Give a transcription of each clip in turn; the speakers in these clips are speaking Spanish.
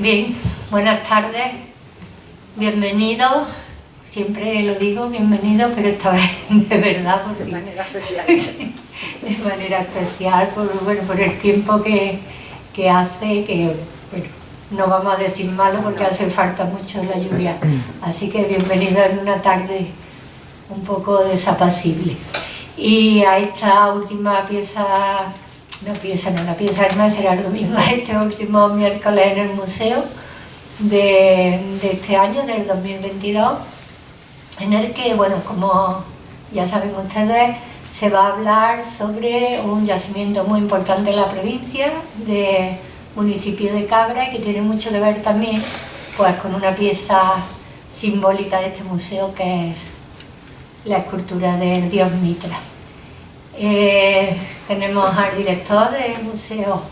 Bien, buenas tardes, bienvenidos, siempre lo digo, bienvenidos, pero esta vez de verdad, porque, De manera especial. de manera especial, por, bueno, por el tiempo que, que hace, que bueno, no vamos a decir malo porque hace falta mucho la lluvia, así que bienvenidos en una tarde un poco desapacible. Y a esta última pieza no piensa, no, la piensa además será el domingo, este último miércoles en el museo de, de este año, del 2022, en el que, bueno, como ya saben ustedes, se va a hablar sobre un yacimiento muy importante en la provincia, de municipio de Cabra, y que tiene mucho que ver también pues, con una pieza simbólica de este museo, que es la escultura del dios Mitra. Eh, tenemos al director del Museo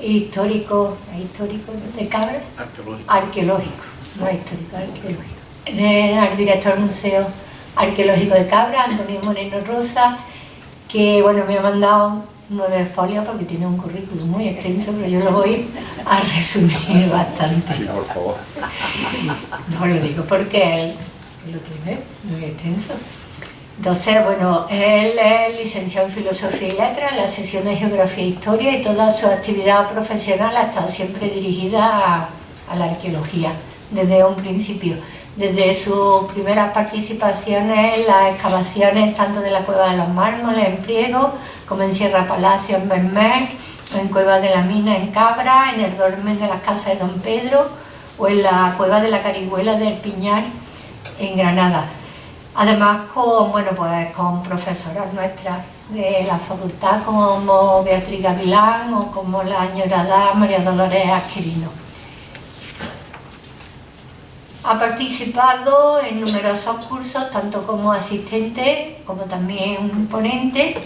Histórico, histórico de Cabra, Arqueológico. arqueológico, no histórico, arqueológico. Eh, al director del Museo Arqueológico de Cabra, Antonio Moreno Rosa, que bueno, me ha mandado nueve folios porque tiene un currículum muy extenso, pero yo lo voy a resumir bastante. Sí, por favor. No lo digo porque él lo tiene muy extenso. Entonces, bueno, él es licenciado en Filosofía y Letras, la sesión de Geografía e Historia y toda su actividad profesional ha estado siempre dirigida a, la arqueología, desde un principio. Desde sus primeras participaciones en las excavaciones tanto de la Cueva de los Mármoles en Priego, como en Sierra Palacio en Bermés, en Cueva de la Mina en Cabra, en el Dolmen de las Casas de Don Pedro o en la Cueva de la Carihuela del Piñar en Granada. Además con, bueno, pues, con profesoras nuestras de la facultad como Beatriz Gavilán o como la añorada María Dolores Asquerino. Ha participado en numerosos cursos, tanto como asistente como también ponente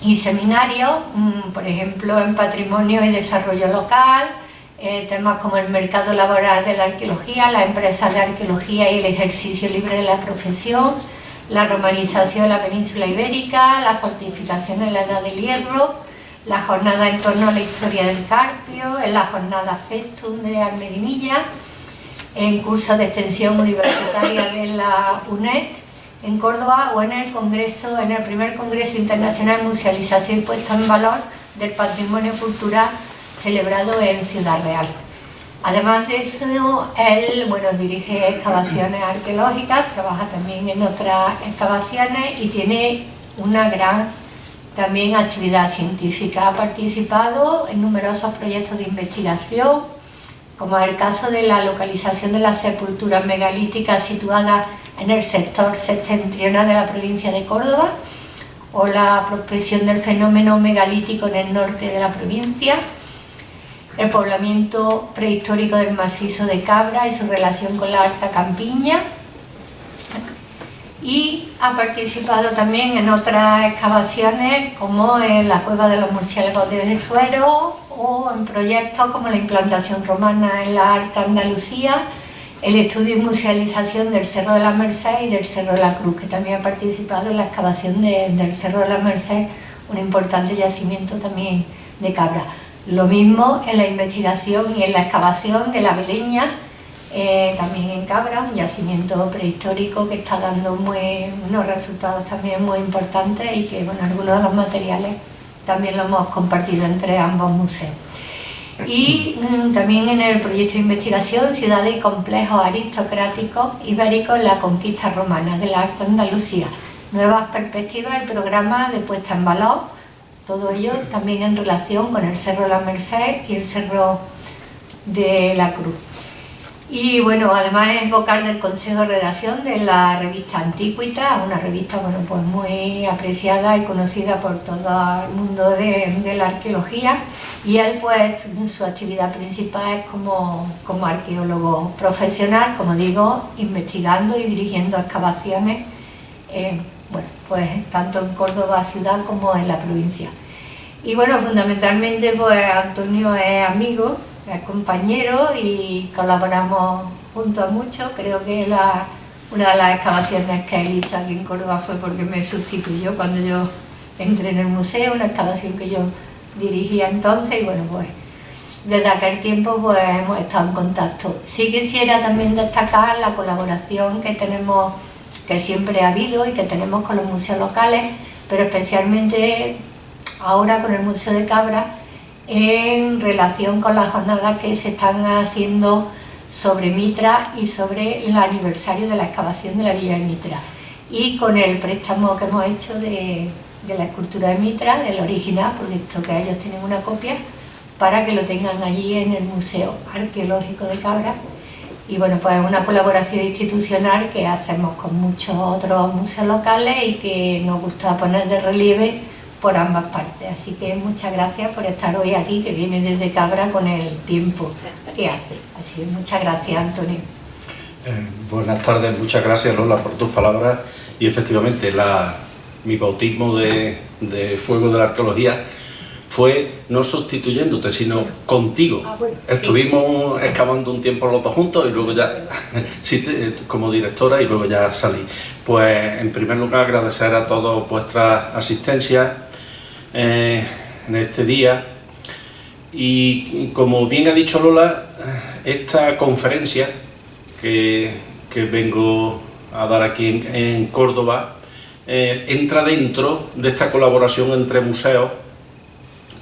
y seminarios, mm, por ejemplo en Patrimonio y Desarrollo Local, eh, temas como el mercado laboral de la arqueología, las empresas de arqueología y el ejercicio libre de la profesión, la romanización de la península ibérica, la fortificación en la edad del hierro, la jornada en torno a la historia del Carpio, en la jornada Festum de Almedinilla, en cursos de extensión universitaria de la UNED en Córdoba o en el congreso, en el primer Congreso Internacional de Musealización y Puesta en Valor del Patrimonio Cultural celebrado en Ciudad Real. Además de eso, él bueno, dirige excavaciones arqueológicas, trabaja también en otras excavaciones y tiene una gran también actividad científica. Ha participado en numerosos proyectos de investigación, como el caso de la localización de las sepulturas megalíticas situadas en el sector septentrional de la provincia de Córdoba, o la prospección del fenómeno megalítico en el norte de la provincia, el poblamiento prehistórico del macizo de Cabra y su relación con la Alta Campiña, y ha participado también en otras excavaciones como en la cueva de los murciélagos de Suero o en proyectos como la implantación romana en la Alta Andalucía, el estudio y musealización del Cerro de la Merced y del Cerro de la Cruz, que también ha participado en la excavación de- del Cerro de la Merced, un importante yacimiento también de cabra. Lo mismo en la investigación y en la excavación de la Beleña, eh, también en Cabra, un yacimiento prehistórico que está dando unos resultados también muy importantes y que bueno, algunos de los materiales también lo hemos compartido entre ambos museos. Y mm, también en el proyecto de investigación Ciudades y Complejos Aristocráticos Ibéricos en la Conquista Romana de la Alta Andalucía, nuevas perspectivas y programas de puesta en valor, todo ello también en relación con el Cerro la Merced y el Cerro de la Cruz. Y bueno, además es vocal del Consejo de Redacción de la revista Antiquita, una revista bueno, pues muy apreciada y conocida por todo el mundo de, de la arqueología. Y él pues su actividad principal es como, como arqueólogo profesional, como digo, investigando y dirigiendo excavaciones, pues tanto en Córdoba ciudad como en la provincia. Y bueno, fundamentalmente pues Antonio es amigo, es compañero y colaboramos juntos mucho. Creo que la, una de las excavaciones que él hizo aquí en Córdoba fue porque me sustituyó cuando yo entré en el museo, una excavación que yo dirigía entonces y bueno pues desde aquel tiempo pues hemos estado en contacto. Sí quisiera también destacar la colaboración que tenemos, que siempre ha habido y que tenemos con los museos locales, pero especialmente ahora con el Museo de Cabra, en relación con las jornadas que se están haciendo sobre Mitra y sobre el aniversario de la excavación de la Villa de Mitra. Y con el préstamo que hemos hecho de, la escultura de Mitra, del original, porque esto que ellos tienen una copia, para que lo tengan allí en el Museo Arqueológico de Cabra. Y bueno, pues es una colaboración institucional que hacemos con muchos otros museos locales y que nos gusta poner de relieve por ambas partes. Así que muchas gracias por estar hoy aquí, que viene desde Cabra con el tiempo que hace. Así que muchas gracias, Antonio. Eh, buenas tardes, muchas gracias Lola por tus palabras y efectivamente la, mi bautismo de, de fuego de la arqueología fue no sustituyéndote, sino contigo. Ah, bueno, Estuvimos excavando un tiempo los dos juntos y luego ya, sí, como directora, y luego ya salí. Pues en primer lugar agradecer a todos vuestra asistencia eh, en este día. Y, como bien ha dicho Lola, esta conferencia que, que vengo a dar aquí en, en Córdoba eh, entra dentro de esta colaboración entre museos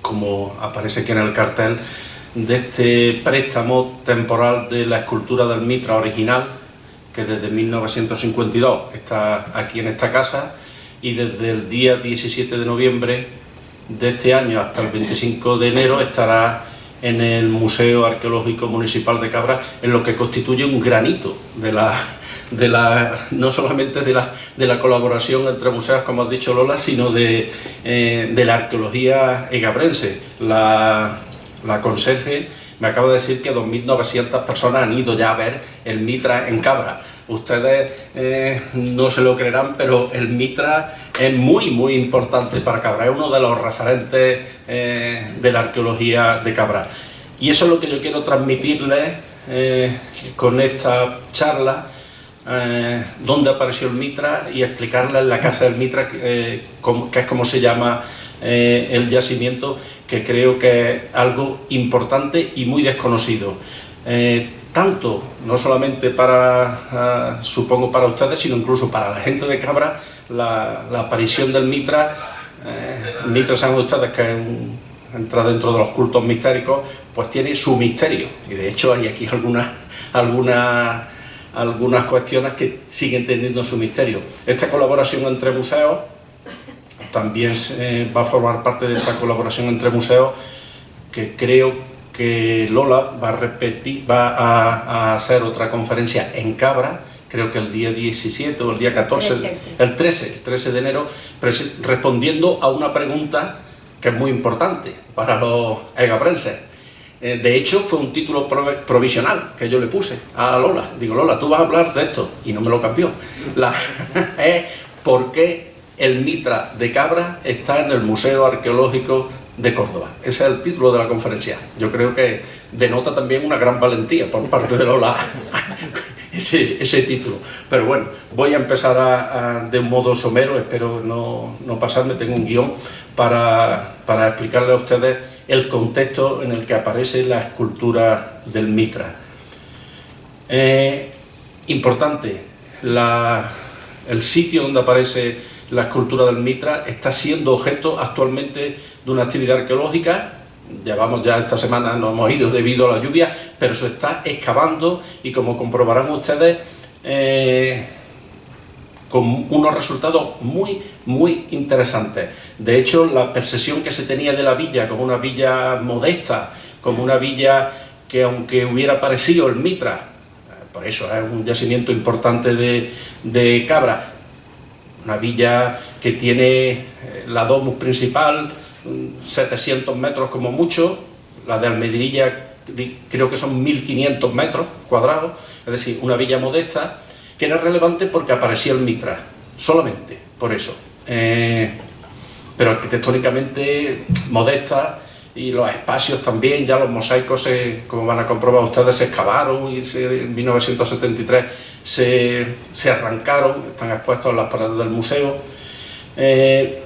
como aparece aquí en el cartel, de este préstamo temporal de la escultura del Mitra original, que desde 1952 está aquí en esta casa y desde el día 17 de noviembre de este año hasta el 25 de enero estará en el Museo Arqueológico Municipal de Cabra, en lo que constituye un granito de la, de la, no solamente de la, de la colaboración entre museos, como has dicho Lola, sino de, eh, de la arqueología egabrense. La, la conserje me acaba de decir que 2.900 personas han ido ya a ver el Mitra en Cabra. Ustedes eh, no se lo creerán, pero el Mitra es muy, muy importante para Cabra. Es uno de los referentes eh, de la arqueología de Cabra. Y eso es lo que yo quiero transmitirles eh, con esta charla, eh, dónde apareció el Mitra y explicarles la casa del Mitra, eh, que es como se llama el yacimiento, que creo que es algo importante y muy desconocido. Tanto, no solamente para, uh, supongo para ustedes, sino incluso para la gente de Cabra, la, aparición del Mitra, eh, Mitra saben ustedes que es entra dentro de los cultos mistéricos, pues tiene su misterio, y de hecho hay aquí algunas, algunas, algunas cuestiones que siguen teniendo su misterio. Esta colaboración entre museos también eh, va a formar parte de esta colaboración entre museos que creo que Lola va a repetir, va a, hacer otra conferencia en Cabra, creo que el día 17 o el día 14, 13. el 13, el 13 de enero, respondiendo a una pregunta que es muy importante para los egabrenses. Eh, de hecho, fue un título provisional que yo le puse a Lola. Digo, Lola, tú vas a hablar de esto, y no me lo cambió. La, es por qué el Mitra de Cabra está en el Museo Arqueológico de Córdoba. Ese es el título de la conferencia. Yo creo que denota también una gran valentía por parte de Lola ese, título. Pero bueno, voy a empezar de un modo somero, espero no, no pasarme, tengo un guion para, para explicarle a ustedes el contexto en el que aparece la escultura del Mitra. Eh, importante, el sitio donde aparece la escultura del Mitra está siendo objeto actualmente de una actividad arqueológica, llevamos ya esta semana, no hemos ido debido a la lluvia, pero se está excavando y como comprobarán ustedes, eh, con unos resultados muy, muy interesantes. De hecho, la percepción que se tenía de la villa como una villa modesta, como una villa que aunque hubiera parecido el Mitra, por eso es un yacimiento importante de, de Cabra, una villa que tiene la domus principal, 700 metros como mucho, la de Almedrilla creo que son 1500 metros cuadrados, es decir, una villa modesta, que era relevante porque aparecía el Mitra, solamente por eso. Eh, pero arquitectónicamente modesta y los espacios también, ya los mosaicos, como van a comprobar ustedes, se excavaron y se, en 1973 se, se, arrancaron, están expuestos en las paredes del museo. Eh,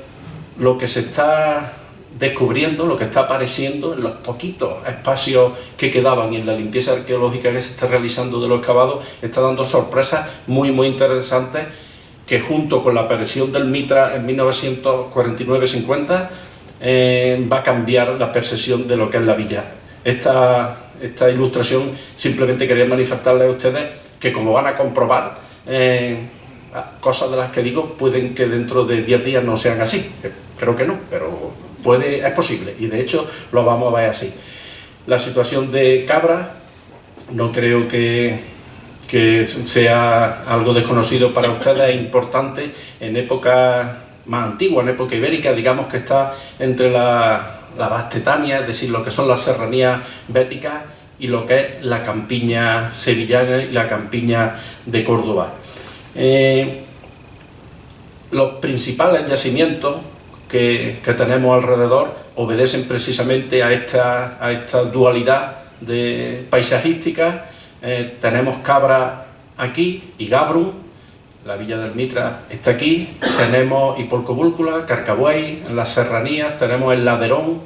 lo que se está descubriendo lo que está apareciendo en los poquitos espacios que quedaban y en la limpieza arqueológica que se está realizando de los excavados está dando sorpresas muy muy interesantes que junto con la aparición del Mitra en 1949-50 eh, va a cambiar la percepción de lo que es la villa. Esta, esta ilustración simplemente quería manifestarles a ustedes que como van a comprobar, eh, cosas de las que digo pueden que dentro de 10 días no sean así. Creo que no, pero puede, es posible y de hecho lo vamos a ver así. La situación de Cabra no creo que, que sea algo desconocido para ustedes, es importante en época más antigua, en época ibérica, digamos que está entre la, la Bastetania, es decir, lo que son las serranías béticas y lo que es la campiña sevillana y la campiña de Córdoba. Eh, los principales yacimientos que, tenemos alrededor obedecen precisamente a esta, a esta dualidad de paisajística. Eh, tenemos Cabra aquí y Gabrum, la villa del Mitra está aquí, tenemos Hipolcobúlcula, Carcabuey, en las serranías, tenemos el Laderón,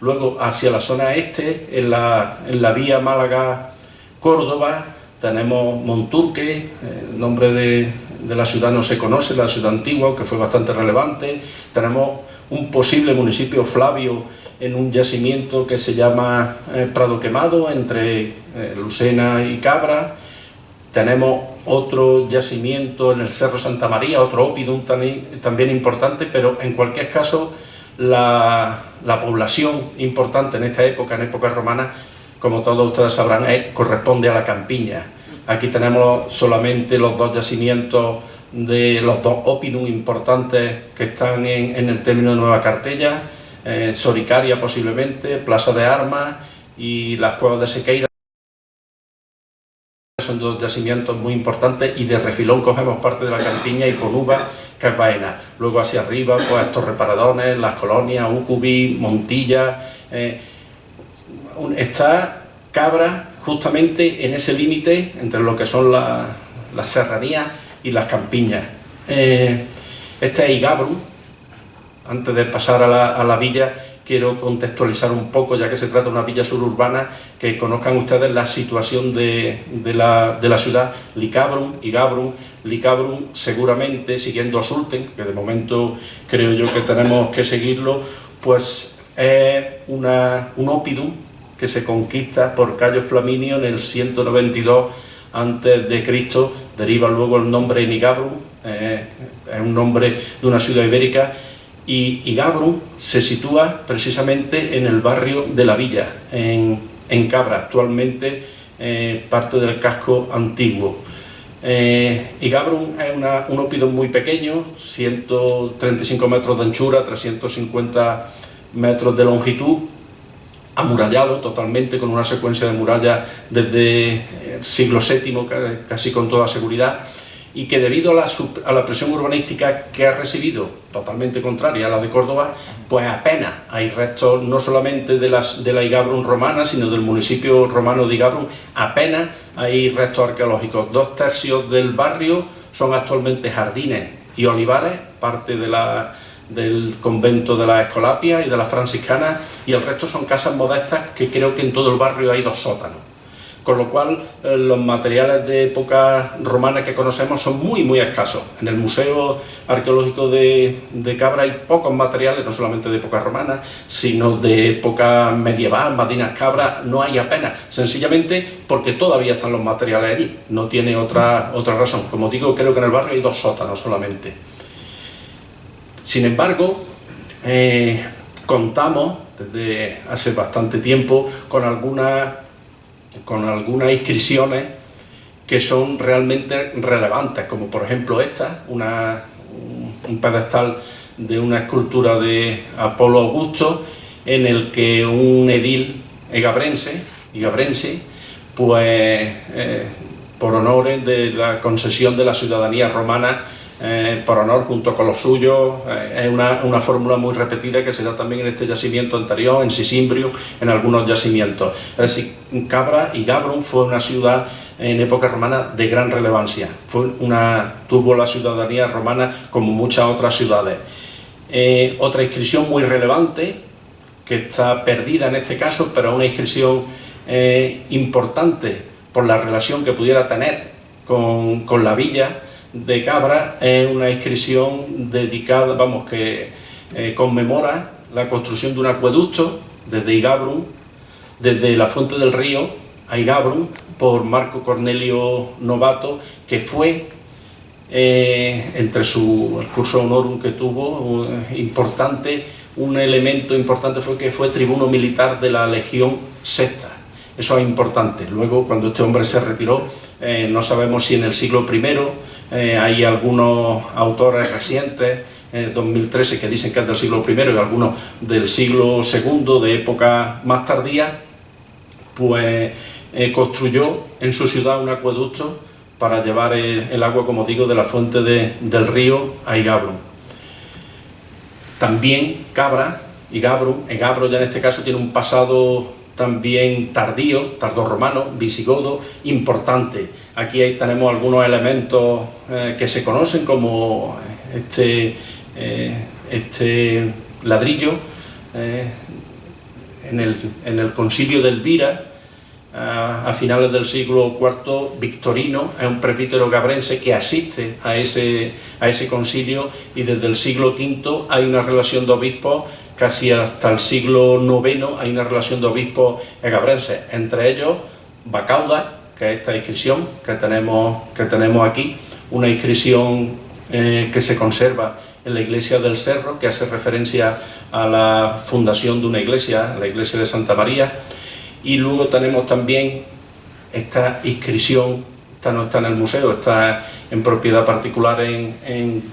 luego hacia la zona este, en la, en la vía Málaga-Córdoba, tenemos Monturque, el nombre de, la ciudad no se conoce, la ciudad antigua, que fue bastante relevante. Tenemos un posible municipio Flavio en un yacimiento que se llama eh, Prado Quemado, entre eh, Lucena y Cabra. Tenemos otro yacimiento en el Cerro Santa María, otro opidum también, importante, pero en cualquier caso la, la población importante en esta época, en época romana, como todos ustedes sabrán, corresponde a la campiña. Aquí tenemos solamente los dos yacimientos de los dos opinum importantes que están en, el término de Nueva Cartella, eh, Soricaria posiblemente, Plaza de Armas y las cuevas de Sequeira. Son dos yacimientos muy importantes y de refilón cogemos parte de la campiña y Ponuba, que es Baena. Luego hacia arriba, pues estos reparadones, las colonias, Ucubi, Montilla... Eh, está Cabra justamente en ese límite entre lo que son las serranías y las campiñas. Eh, este es Igabrum, antes de pasar a la, villa quiero contextualizar un poco, ya que se trata de una villa suburbana, que conozcan ustedes la situación de, la, de la, ciudad. Licabrum, Igabrum, Licabrum seguramente siguiendo a Sulten, que de momento creo yo que tenemos que seguirlo, pues es una, un opidum que se conquista por Cayo Flaminio en el 192 a.C., deriva luego el nombre Nigabrum, eh, es un nombre de una ciudad ibérica, y Igabrum se sitúa precisamente en el barrio de la Villa, en, Cabra, actualmente eh, parte del casco antiguo. Eh, Igabrum es un ópido muy pequeño, 135 metros de anchura, 350 metros de longitud, amurallado totalmente, con una secuencia de murallas desde el siglo VII, casi con toda seguridad, y que debido a la, presión urbanística que ha recibido, totalmente contraria a la de Córdoba, pues apenas hay restos no solamente de, las, de la Igabrum romana, sino del municipio romano de Igabrum, apenas hay restos arqueológicos. Dos tercios del barrio son actualmente jardines y olivares, parte de la del convento de la Escolapia y de la franciscana y el resto son casas modestas que creo que en todo el barrio hay dos sótanos. Con lo cual eh, los materiales de época romana que conocemos son muy muy escasos. En el Museo Arqueológico de, Cabra hay pocos materiales, no solamente de época romana, sino de época medieval, Madinas Cabra, no hay apenas, sencillamente porque todavía están los materiales allí, no tiene otra, otra razón. Como digo, creo que en el barrio hay dos sótanos solamente. Sin embargo, eh, contamos desde hace bastante tiempo con algunas, con algunas inscripciones que son realmente relevantes, como por ejemplo esta, un pedestal de una escultura de Apolo Augusto, en el que un edil egabrense, egabrense pues eh, por honores de la concesión de la ciudadanía romana eh, por honor junto con los suyos, eh, es una, fórmula muy repetida que se da también en este yacimiento anterior, en Sisimbrio, en algunos yacimientos. Es decir, Cabra y Gabrum fue una ciudad en época romana de gran relevancia, fue una, tuvo la ciudadanía romana como muchas otras ciudades. Eh, otra inscripción muy relevante que está perdida en este caso, pero una inscripción importante por la relación que pudiera tener con, la villa de Cabra, es una inscripción dedicada, vamos, que eh, conmemora la construcción de un acueducto desde Igabrum, desde la fuente del río a Igabrum, por Marco Cornelio Novato, que fue eh, entre su el curso honorum que tuvo, importante, un elemento importante fue que fue tribuno militar de la Legión Sexta. Eso es importante. Luego, cuando este hombre se retiró, eh, no sabemos si en el siglo I eh, hay algunos autores recientes, en 2013, que dicen que es del siglo I y algunos del siglo II, de época más tardía, pues construyó en su ciudad un acueducto para llevar el, agua, como digo, de la fuente del río a Igabrum. También Cabra, Igabro ya en este caso tiene un pasado también tardío, tardorromano, visigodo, importante. Aquí tenemos algunos elementos eh, que se conocen como este, eh, este ladrillo eh, en, el, en el concilio de Elvira, a finales del siglo IV, Victorino es un presbítero gabrense que asiste a ese, a ese concilio y desde el siglo V hay una relación de obispos, casi hasta el siglo IX hay una relación de obispos gabrenses, entre ellos Bacauda, que es esta inscripción que tenemos, que tenemos aquí, una inscripción eh, que se conserva en la iglesia del Cerro, que hace referencia a la fundación de una iglesia, la iglesia de Santa María, y luego tenemos también esta inscripción, esta no está en el museo, está en propiedad particular en,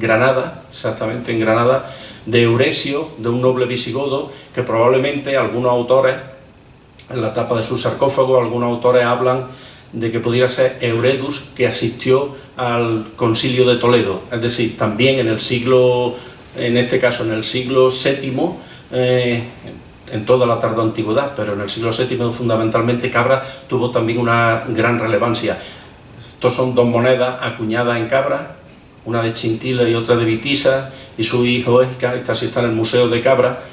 Granada, exactamente en Granada, de Euresio, de un noble visigodo, que probablemente algunos autores, en la tapa de su sarcófago, algunos autores hablan de que pudiera ser Euredus, que asistió al concilio de Toledo, es decir, también en el siglo, en este caso en el siglo VII, en toda la tarde antigüedad, pero en el siglo VII fundamentalmente Cabra tuvo también una gran relevancia. Estos son dos monedas acuñadas en Cabra, una de Chintila y otra de Vitisa, y su hijo Esca, esta sí está en el Museo de Cabra,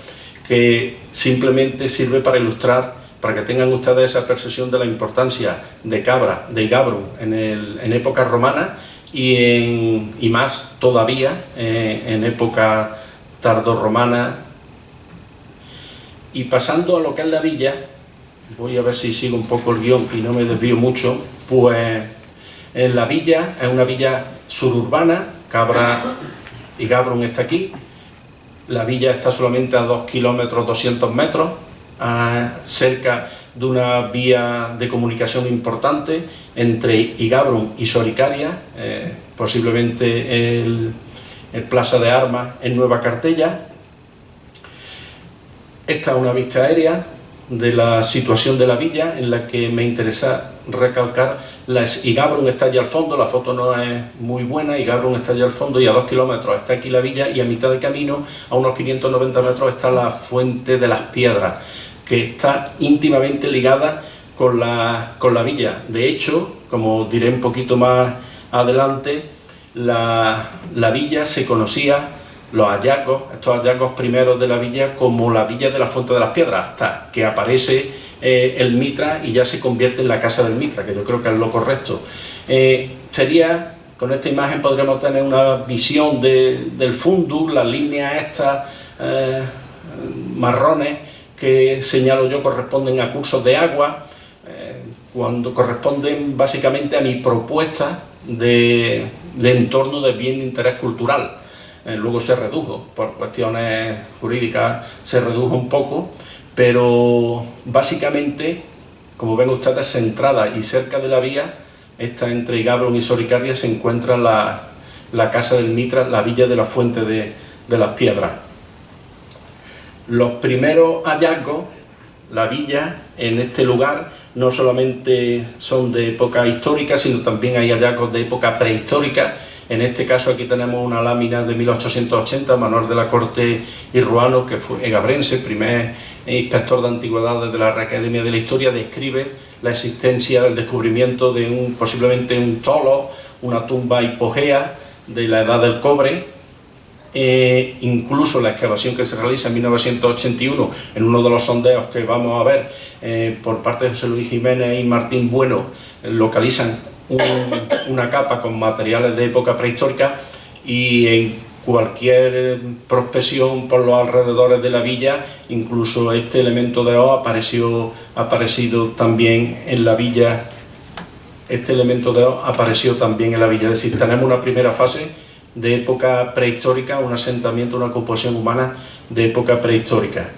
que simplemente sirve para ilustrar, para que tengan ustedes esa percepción de la importancia de Cabra, de Gabrum, en, en época romana y, en, y más todavía eh, en época tardorromana. Y pasando a lo que es la villa, voy a ver si sigo un poco el guion y no me desvío mucho, pues en la villa es una villa suburbana, Cabra y Gabrum está aquí, la villa está solamente a 2 kilómetros 200 metros, cerca de una vía de comunicación importante entre Igabrum y Soricaria, eh, posiblemente el, el Plaza de Armas en Nueva Cartella, esta es una vista aérea de la situación de la villa en la que me interesa recalcar la Igabrum está allá al fondo, la foto no es muy buena, Igabrum está allá al fondo y a dos kilómetros está aquí la villa y a mitad de camino, a unos 590 metros, está la Fuente de las Piedras, que está íntimamente ligada con la, con la villa. De hecho, como diré un poquito más adelante, la, la villa se conocía los hallazgos, estos hallazgos primeros de la villa como la villa de la Fuente de las Piedras, hasta que aparece eh, el Mitra y ya se convierte en la casa del Mitra, que yo creo que es lo correcto. Eh, sería, con esta imagen podríamos tener una visión del fundus, las líneas estas eh, marrones que señalo yo corresponden a cursos de agua, cuando corresponden básicamente a mi propuesta de, de entorno de bien de interés cultural eh, luego se redujo, por cuestiones jurídicas se redujo un poco, pero básicamente, como ven ustedes, centrada y cerca de la vía, está entre Gabron y Soricaria, se encuentra la, Casa del Mitra, la villa de la Fuente de, de las Piedras. Los primeros hallazgos, la villa en este lugar, no solamente son de época histórica, sino también hay hallazgos de época prehistórica, en este caso aquí tenemos una lámina de 1880, Manuel de la Corte y Ruano, que fue gabrense, primer inspector de antigüedades de la Academia de la Historia, describe la existencia, el descubrimiento de un posiblemente un tolo, una tumba hipogea de la edad del cobre, eh, incluso la excavación que se realiza en 1981 en uno de los sondeos que vamos a ver eh, por parte de José Luis Jiménez y Martín Bueno localizan una capa con materiales de época prehistórica y en cualquier prospección por los alrededores de la villa, incluso este elemento de O apareció, aparecido también en la villa, este elemento de O apareció también en la villa, es decir, tenemos una primera fase de época prehistórica, un asentamiento, una composición humana de época prehistórica.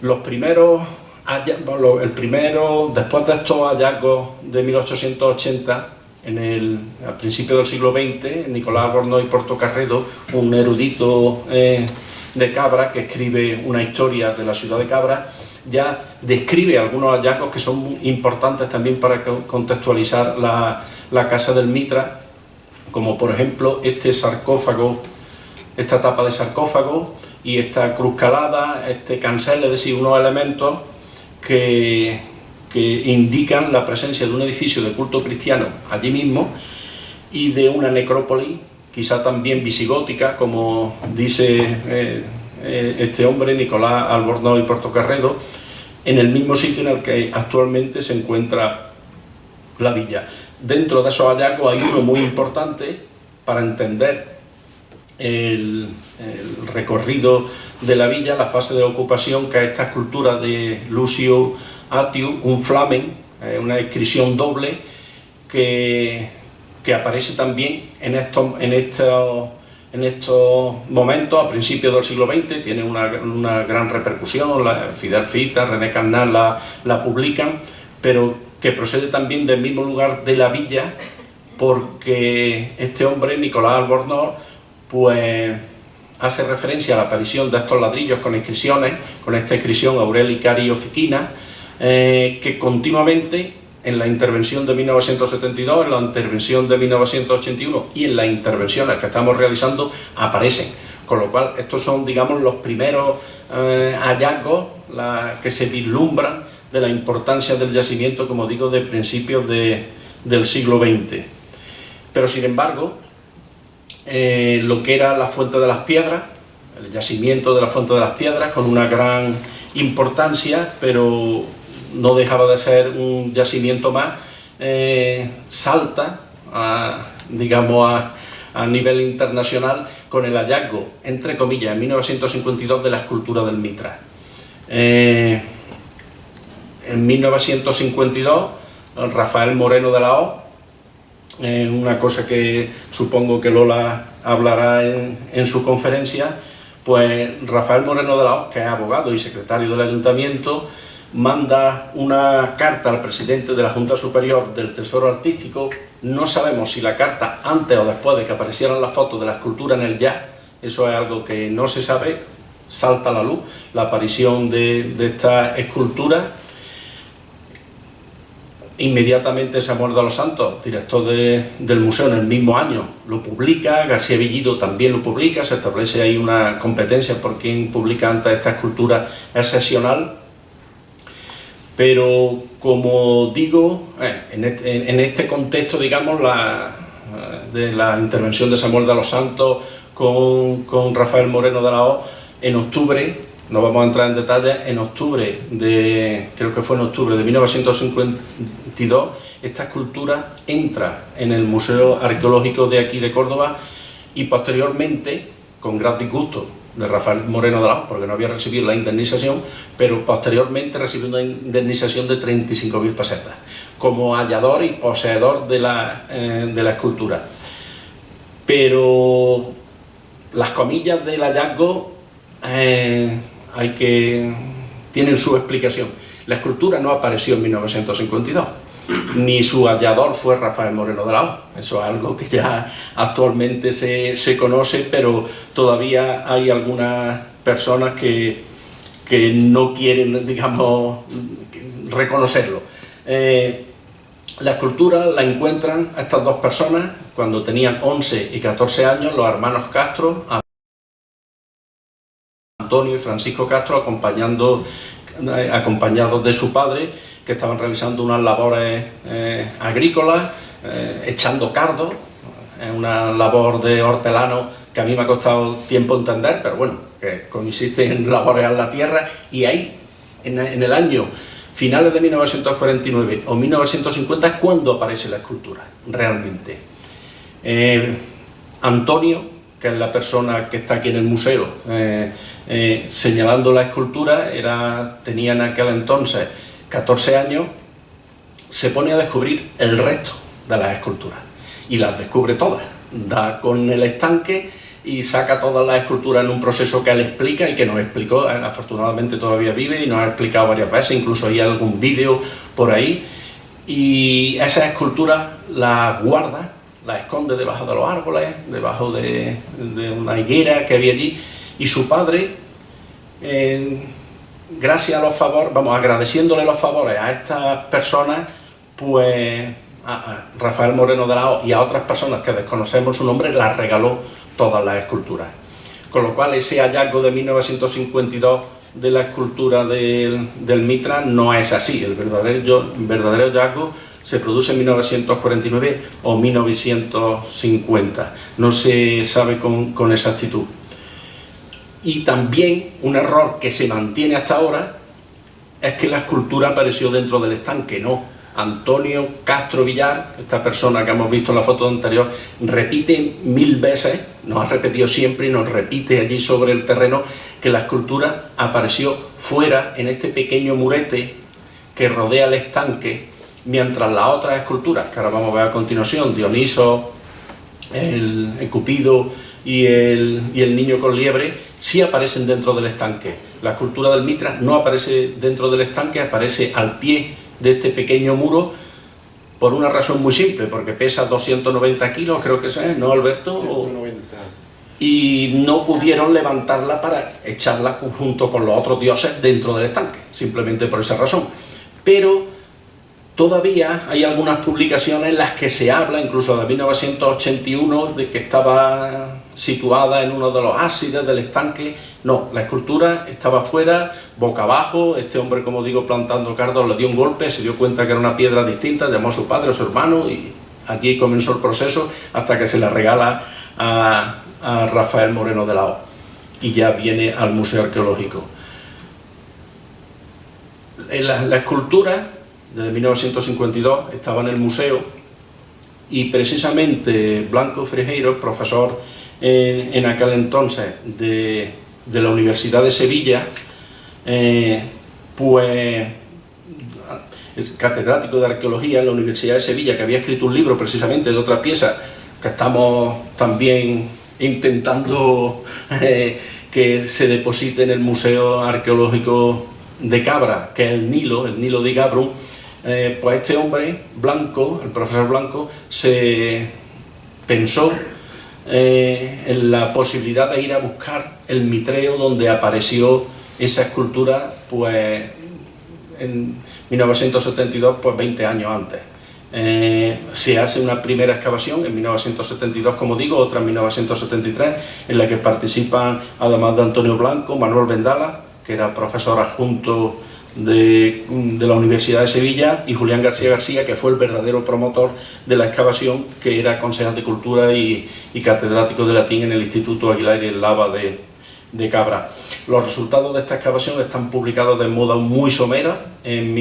Los primeros, el primero, después de estos hallazgos de 1880, en el, al principio del siglo XX, Nicolás Albornoz y Portocarredo, un erudito eh, de Cabra que escribe una historia de la ciudad de Cabra, ya describe algunos hallazgos que son importantes también para contextualizar la, la Casa del Mitra, como por ejemplo este sarcófago, esta tapa de sarcófago y esta cruz calada, este cancel, es decir, unos elementos que, indican la presencia de un edificio de culto cristiano allí mismo y de una necrópolis, quizá también visigótica, como dice eh, eh, este hombre, Nicolás Albornoz y Portocarredo, en el mismo sitio en el que actualmente se encuentra la villa. Dentro de esos hallazgos hay uno muy importante para entender el, el, recorrido de la villa, la fase de ocupación, que es esta escultura de Lucio Atiu, un flamen, eh, una inscripción doble que, que, aparece también en estos, en, en momentos, a principios del siglo XX, tiene una, una gran repercusión, la Fidel Fita, René Carnal la, la publican, pero que procede también del mismo lugar de la villa, porque este hombre, Nicolás Albornoz, pues hace referencia a la aparición de estos ladrillos con inscripciones, con esta inscripción Aureli Cari Ofiquina, eh, que continuamente en la intervención de 1972, en la intervención de 1981 y en las intervenciones que estamos realizando aparecen. Con lo cual, estos son, digamos, los primeros eh, hallazgos la, que se vislumbran de la importancia del yacimiento, como digo, de principios de, del siglo XX. Pero, sin embargo, eh, lo que era la Fuente de las Piedras, el yacimiento de la Fuente de las Piedras, con una gran importancia, pero no dejaba de ser un yacimiento más, eh, salta, a, digamos, a, nivel internacional con el hallazgo, entre comillas, en 1952 de la escultura del Mitra. Eh, en 1952, Rafael Moreno de la O, eh, una cosa que supongo que Lola hablará en, su conferencia, pues Rafael Moreno de la O, que es abogado y secretario del Ayuntamiento, manda una carta al presidente de la Junta Superior del Tesoro Artístico, no sabemos si la carta antes o después de que aparecieran las fotos de la escultura en el ya, eso es algo que no se sabe, salta a la luz, la aparición de, de esta escultura. Inmediatamente Samuel de los Santos, director de, del museo en el mismo año, lo publica, García Villido también lo publica, se establece ahí una competencia por quien publica antes esta escultura excepcional, pero como digo, eh, en, este, contexto, digamos, la, de la intervención de Samuel de los Santos con, con Rafael Moreno de la O, en octubre, no vamos a entrar en detalles, en octubre de, creo que fue en octubre de 1952, esta escultura entra en el Museo Arqueológico de aquí de Córdoba y posteriormente, con gran disgusto de Rafael Moreno de la porque no había recibido la indemnización, pero posteriormente recibió una indemnización de 35.000 pesetas, como hallador y poseedor de la, eh, de la escultura. Pero las comillas del hallazgo eh, hay que, tienen su explicación. La escultura no apareció en 1952, ni su hallador fue Rafael Moreno de la O. Eso es algo que ya actualmente se, se conoce, pero todavía hay algunas personas que, que no quieren, digamos, reconocerlo. Eh, la escultura la encuentran estas dos personas cuando tenían 11 y 14 años, los hermanos Castro, Antonio y Francisco Castro, acompañando, eh, acompañados de su padre, que estaban realizando unas labores eh, agrícolas, eh, echando cardo, una labor de hortelano que a mí me ha costado tiempo entender, pero bueno, que consiste en laborear la tierra, y ahí, en, el año finales de 1949 o 1950 es cuando aparece la escultura, realmente. Eh, Antonio, que es la persona que está aquí en el museo, eh, eh, señalando la escultura, era, tenía en aquel entonces 14 años, se pone a descubrir el resto de las esculturas y las descubre todas. Da con el estanque y saca todas las esculturas en un proceso que él explica y que nos explicó, afortunadamente todavía vive y nos ha explicado varias veces, incluso hay algún vídeo por ahí. Y esas esculturas las guarda, las esconde debajo de los árboles, debajo de, una higuera que había allí, y su padre, eh, gracias a los favores, vamos, agradeciéndole los favores a estas personas, pues a, Rafael Moreno de la O y a otras personas que desconocemos su nombre, las regaló todas las esculturas. Con lo cual ese hallazgo de 1952 de la escultura del, Mitra no es así, el verdadero, verdadero hallazgo se produce en 1949 o 1950, no se sabe con, exactitud. Y también un error que se mantiene hasta ahora es que la escultura apareció dentro del estanque, no, Antonio Castro Villar, esta persona que hemos visto en la foto anterior, repite mil veces, nos ha repetido siempre y nos repite allí sobre el terreno que la escultura apareció fuera, en este pequeño murete que rodea el estanque, mientras las otras esculturas, que ahora vamos a ver a continuación, Dioniso, el, Cupido y el, y el niño con liebre, sí aparecen dentro del estanque. La escultura del Mitra no aparece dentro del estanque, aparece al pie de este pequeño muro por una razón muy simple, porque pesa 290 kilos, creo que es, ¿no, Alberto? Y no pudieron levantarla para echarla junto con los otros dioses dentro del estanque, simplemente por esa razón. Pero Todavía hay algunas publicaciones en las que se habla, incluso de 1981, de que estaba situada en uno de los ácidos del estanque. No, la escultura estaba fuera, boca abajo, este hombre, como digo, plantando cardos, le dio un golpe, se dio cuenta que era una piedra distinta, llamó a su padre o su hermano y aquí comenzó el proceso hasta que se la regala a, Rafael Moreno de la O y ya viene al Museo Arqueológico. La, la escultura desde 1952, estaba en el museo y precisamente Blanco Frejeiro, profesor en, aquel entonces de, la Universidad de Sevilla, eh, pues catedrático de arqueología en la Universidad de Sevilla, que había escrito un libro precisamente de otra pieza que estamos también intentando eh, que se deposite en el Museo Arqueológico de Cabra, que es el Nilo, el Nilo de Gabrum, eh, pues este hombre, Blanco, el profesor Blanco, se pensó eh, en la posibilidad de ir a buscar el mitreo donde apareció esa escultura pues en 1972, pues 20 años antes. Eh, se hace una primera excavación en 1972, como digo, otra en 1973, en la que participan, además de Antonio Blanco, Manuel Vendala, que era profesor adjunto de, la Universidad de Sevilla y Julián García García, que fue el verdadero promotor de la excavación, que era concejal de Cultura y, catedrático de latín en el Instituto Aguilar y el Lava de, de, Cabra. Los resultados de esta excavación están publicados de modo muy somera en,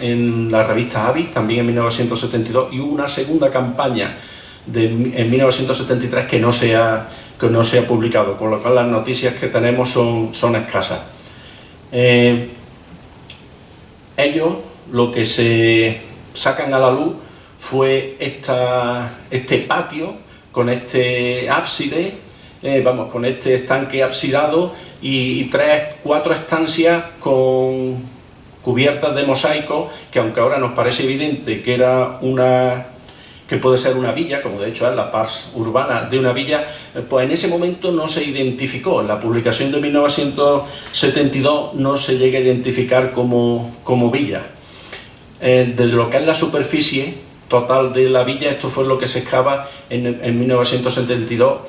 en la revista Avis, también en 1972, y hubo una segunda campaña de, en 1973 que no, se ha, que no se ha publicado, con lo cual las noticias que tenemos son, son escasas. Eh, ellos lo que se sacan a la luz fue este patio con este ábside, eh, vamos, con este estanque absidado y, tres, cuatro estancias con cubiertas de mosaico, que aunque ahora nos parece evidente que era una que puede ser una villa, como de hecho es la pars urbana de una villa, eh, pues en ese momento no se identificó. En la publicación de 1972 no se llega a identificar como, como villa. Eh, de lo que es la superficie total de la villa, esto fue lo que se excava en, en 1972.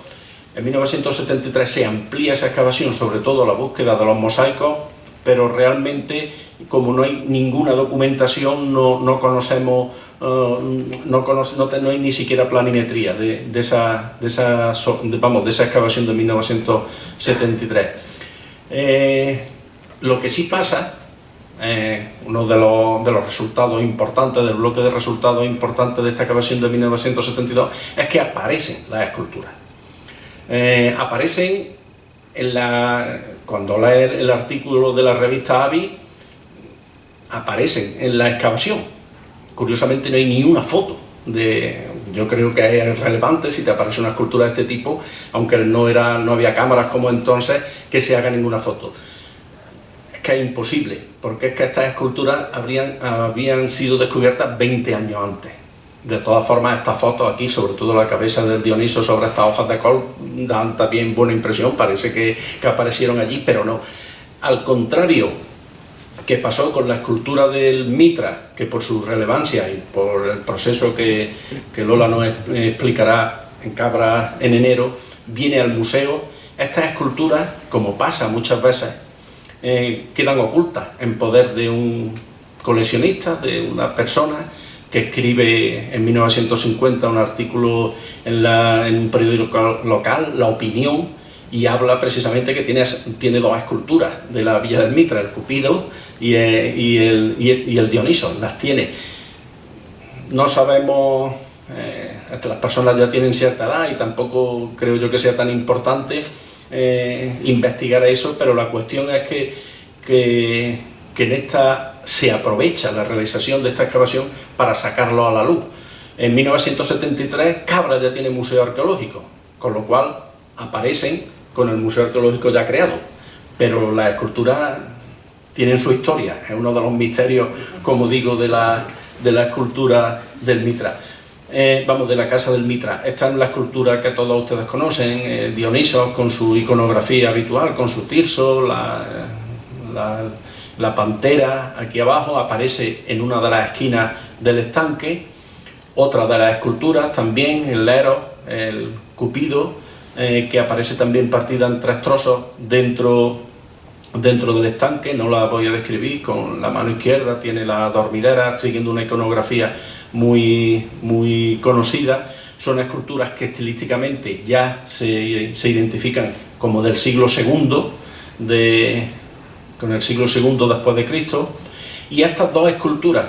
En 1973 se amplía esa excavación, sobre todo la búsqueda de los mosaicos, pero realmente, como no hay ninguna documentación, no, no conocemos no, conoce, no, hay ni siquiera planimetría de, esa, de, esa, vamos, de esa excavación de 1973. Eh, lo que sí pasa, eh, uno de los, de los, resultados importantes, del bloque de resultados importantes de esta excavación de 1972, es que aparecen las esculturas. aparecen en la, cuando lees el artículo de la revista AVI, aparecen en la excavación. Curiosamente no hay ni una foto de, yo creo que es relevante si te aparece una escultura de este tipo, aunque no, era, no había cámaras como entonces, que se haga ninguna foto. Es que es imposible, porque es que estas esculturas habrían, habían sido descubiertas 20 años antes. De todas formas, estas fotos aquí, sobre todo la cabeza del Dioniso sobre estas hojas de col, dan también buena impresión, parece que, que aparecieron allí, pero no. Al contrario, que pasó con la escultura del Mitra, que por su relevancia y por el proceso que, Lola nos explicará en Cabra en enero, viene al museo. Estas esculturas, como pasa muchas veces, eh, quedan ocultas en poder de un coleccionista, de una persona que escribe en 1950 un artículo en, en un periódico local, La Opinión, y habla precisamente que tiene, tiene dos esculturas de la Villa del Mitra, el Cupido eh, y, el, Dioniso, las tiene. No sabemos, eh, las personas ya tienen cierta edad y tampoco creo yo que sea tan importante eh, investigar eso, pero la cuestión es que, que, en esta se aprovecha la realización de esta excavación para sacarlo a la luz. En 1973 Cabra ya tiene museo arqueológico, con lo cual aparecen con el museo arqueológico ya creado, pero la escultura tienen su historia, es uno de los misterios, como digo, de la, de la escultura del Mitra. Eh, vamos, de la casa del Mitra. Esta es la escultura que todos ustedes conocen, eh, Dioniso con su iconografía habitual, con su tirso, la, la, pantera aquí abajo, aparece en una de las esquinas del estanque. Otra de las esculturas también, el Lero, el Cupido, eh, que aparece también partida en tres trozos dentro dentro del estanque, no la voy a describir, con la mano izquierda tiene la dormidera, siguiendo una iconografía muy, muy conocida, son esculturas que estilísticamente ya se, se identifican como del siglo II, de, con el siglo II después de Cristo, y estas dos esculturas,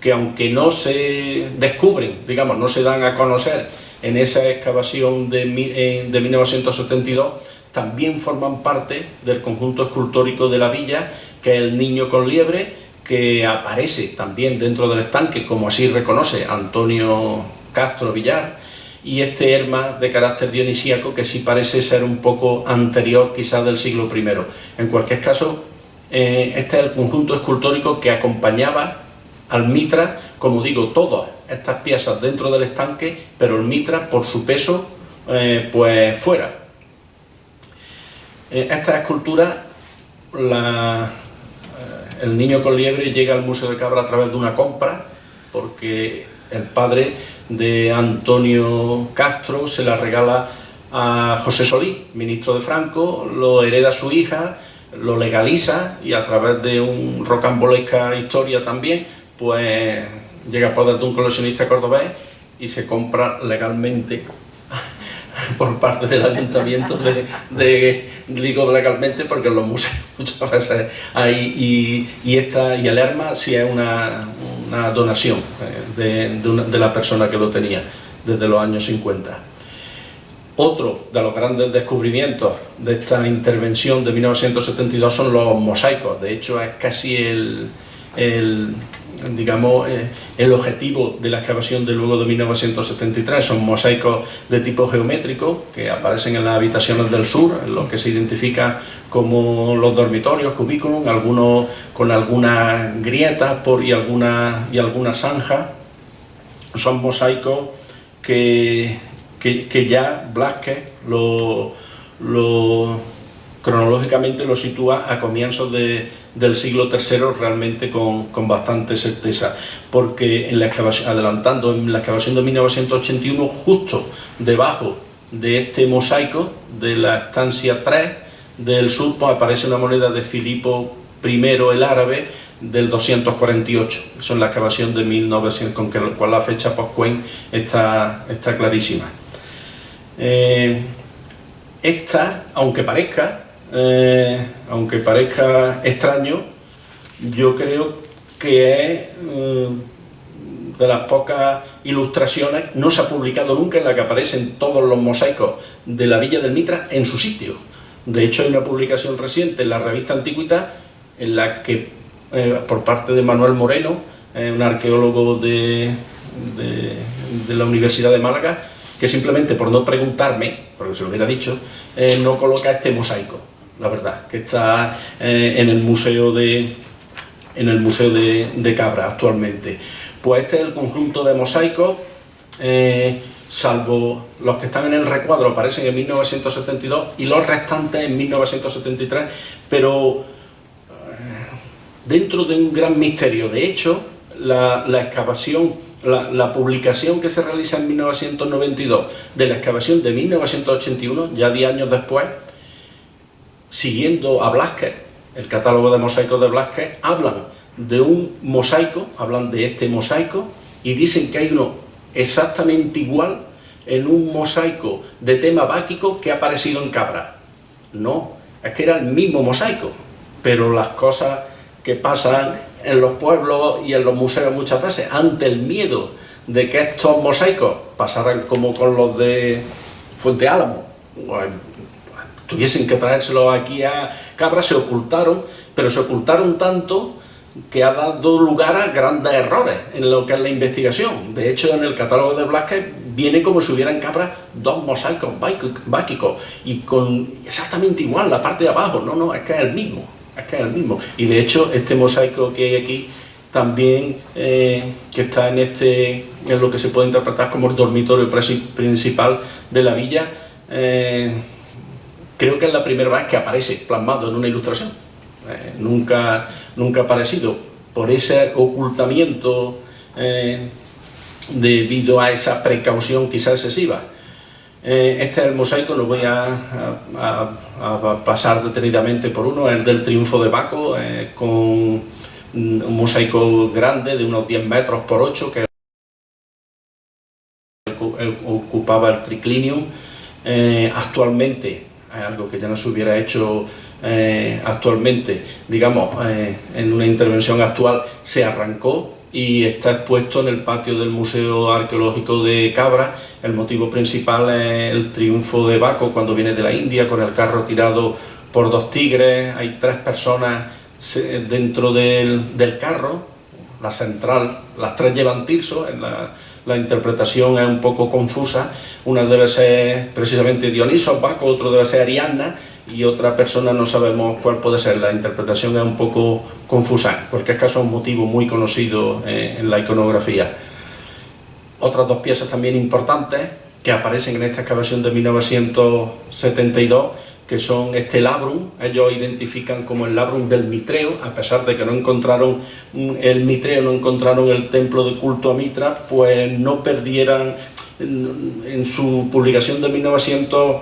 que aunque no se descubren, digamos, no se dan a conocer en esa excavación de, de 1972, también forman parte del conjunto escultórico de la villa, que es el niño con liebre, que aparece también dentro del estanque, como así reconoce Antonio Castro Villar, y este herma de carácter dionisíaco que sí parece ser un poco anterior quizás del siglo I. En cualquier caso, eh, este es el conjunto escultórico que acompañaba al Mitra, como digo, todas estas piezas dentro del estanque, pero el Mitra por su peso eh, pues fuera, esta escultura, eh, el niño con liebre llega al Museo de Cabra a través de una compra, porque el padre de Antonio Castro se la regala a José Solí, ministro de Franco, lo hereda su hija, lo legaliza y a través de un rocambolesca historia también, pues llega a poder de un coleccionista cordobés y se compra legalmente por parte del ayuntamiento de, de, digo legalmente porque en los museos muchas veces hay y, esta y el ERMA sí es una, una donación eh, de, de, la persona que lo tenía desde los años 50. Otro de los grandes descubrimientos de esta intervención de 1972 son los mosaicos, de hecho es casi el digamos, eh, el objetivo de la excavación de luego de 1973. Son mosaicos de tipo geométrico que aparecen en las habitaciones del sur, en los que se identifican como los dormitorios, cubículos, algunos con algunas grietas por, y algunas y alguna zanja. Son mosaicos que, que, ya Blasquez lo, lo, cronológicamente lo sitúa a comienzos de del siglo III realmente con, bastante certeza, porque en la excavación, adelantando en la excavación de 1981, justo debajo de este mosaico de la estancia 3 del sur, pues aparece una moneda de Filipo I el árabe, del 248. Eso es la excavación de 1900, con que, cual la fecha post-Cuen está, está clarísima. Eh, esta, aunque parezca, eh, aunque parezca extraño, yo creo que es eh, de las pocas ilustraciones, no se ha publicado nunca en la que aparecen todos los mosaicos de la Villa del Mitra en su sitio. De hecho hay una publicación reciente en la revista Antigüita en la que, eh, por parte de Manuel Moreno, un arqueólogo de, la Universidad de Málaga, que simplemente por no preguntarme, porque se lo hubiera dicho, eh, no coloca este mosaico, la verdad, que está eh, en el museo de en el museo de, Cabra actualmente. Pues este es el conjunto de mosaicos, eh, salvo los que están en el recuadro aparecen en 1972 y los restantes en 1973, pero dentro de un gran misterio. De hecho, la, la excavación la, publicación que se realiza en 1992 de la excavación de 1981, ya 10 años después, siguiendo a Blasquez, el catálogo de mosaicos de Blasquez, hablan de un mosaico, hablan de este mosaico, y dicen que hay uno exactamente igual en un mosaico de tema báquico que ha aparecido en Cabra. No, es que era el mismo mosaico, pero las cosas que pasan en los pueblos y en los museos muchas veces, ante el miedo de que estos mosaicos pasaran como con los de Fuente Álamo, tuviesen que traérselos aquí a Cabra, se ocultaron, pero se ocultaron tanto que ha dado lugar a grandes errores en lo que es la investigación. De hecho, en el catálogo de Blasquez viene como si hubiera en Cabra dos mosaicos báquicos y con exactamente igual la parte de abajo. No, no, es que es el mismo es que es el mismo. Y de hecho, este mosaico que hay aquí, también eh, que está en este en lo que se puede interpretar como el dormitorio principal de la villa, eh, creo que es la primera vez que aparece plasmado en una ilustración. Eh, nunca, nunca ha aparecido por ese ocultamiento debido a esa precaución quizá excesiva. Eh, este es el mosaico, lo voy a, pasar detenidamente por uno, el del triunfo de Baco, eh, con un mosaico grande de unos 10 metros por 8 que ocupaba el triclinium. Eh, actualmente, algo que ya no se hubiera hecho actualmente, digamos, en una intervención actual, se arrancó y está expuesto en el patio del Museo Arqueológico de Cabra. El motivo principal es el triunfo de Baco cuando viene de la India con el carro tirado por dos tigres. Hay tres personas dentro del, carro, la central, las tres llevan tirso, la, interpretación es un poco confusa. Una debe ser precisamente Dioniso, Baco, otro debe ser Ariadna y otra persona no sabemos cuál puede ser. La interpretación es un poco confusa, porque es caso un motivo muy conocido eh, en la iconografía. Otras dos piezas también importantes que aparecen en esta excavación de 1972, que son este labrum, ellos identifican como el labrum del Mitreo, a pesar de que no encontraron el Mitreo, no encontraron el templo de culto a Mitra, pues no perdieran en, en su publicación de 1900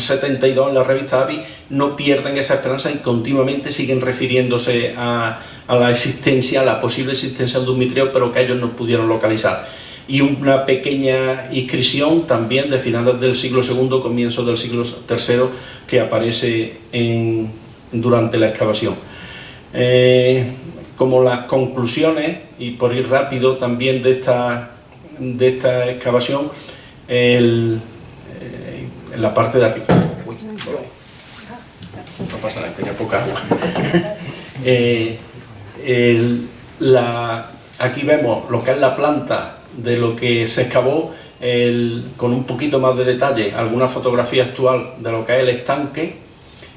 72 en la revista AVI no pierden esa esperanza y continuamente siguen refiriéndose a, la existencia, a la posible existencia de un mitreo, pero que ellos no pudieron localizar. Y una pequeña inscripción también de finales del siglo II, comienzo del siglo III, que aparece en, durante la excavación. Eh, como las conclusiones, y por ir rápido también de esta, de esta excavación, el, en la parte de arriba. no pasa nada, tenía poca agua. Eh, aquí vemos lo que es la planta de lo que se excavó, con un poquito más de detalle, alguna fotografía actual de lo que es el estanque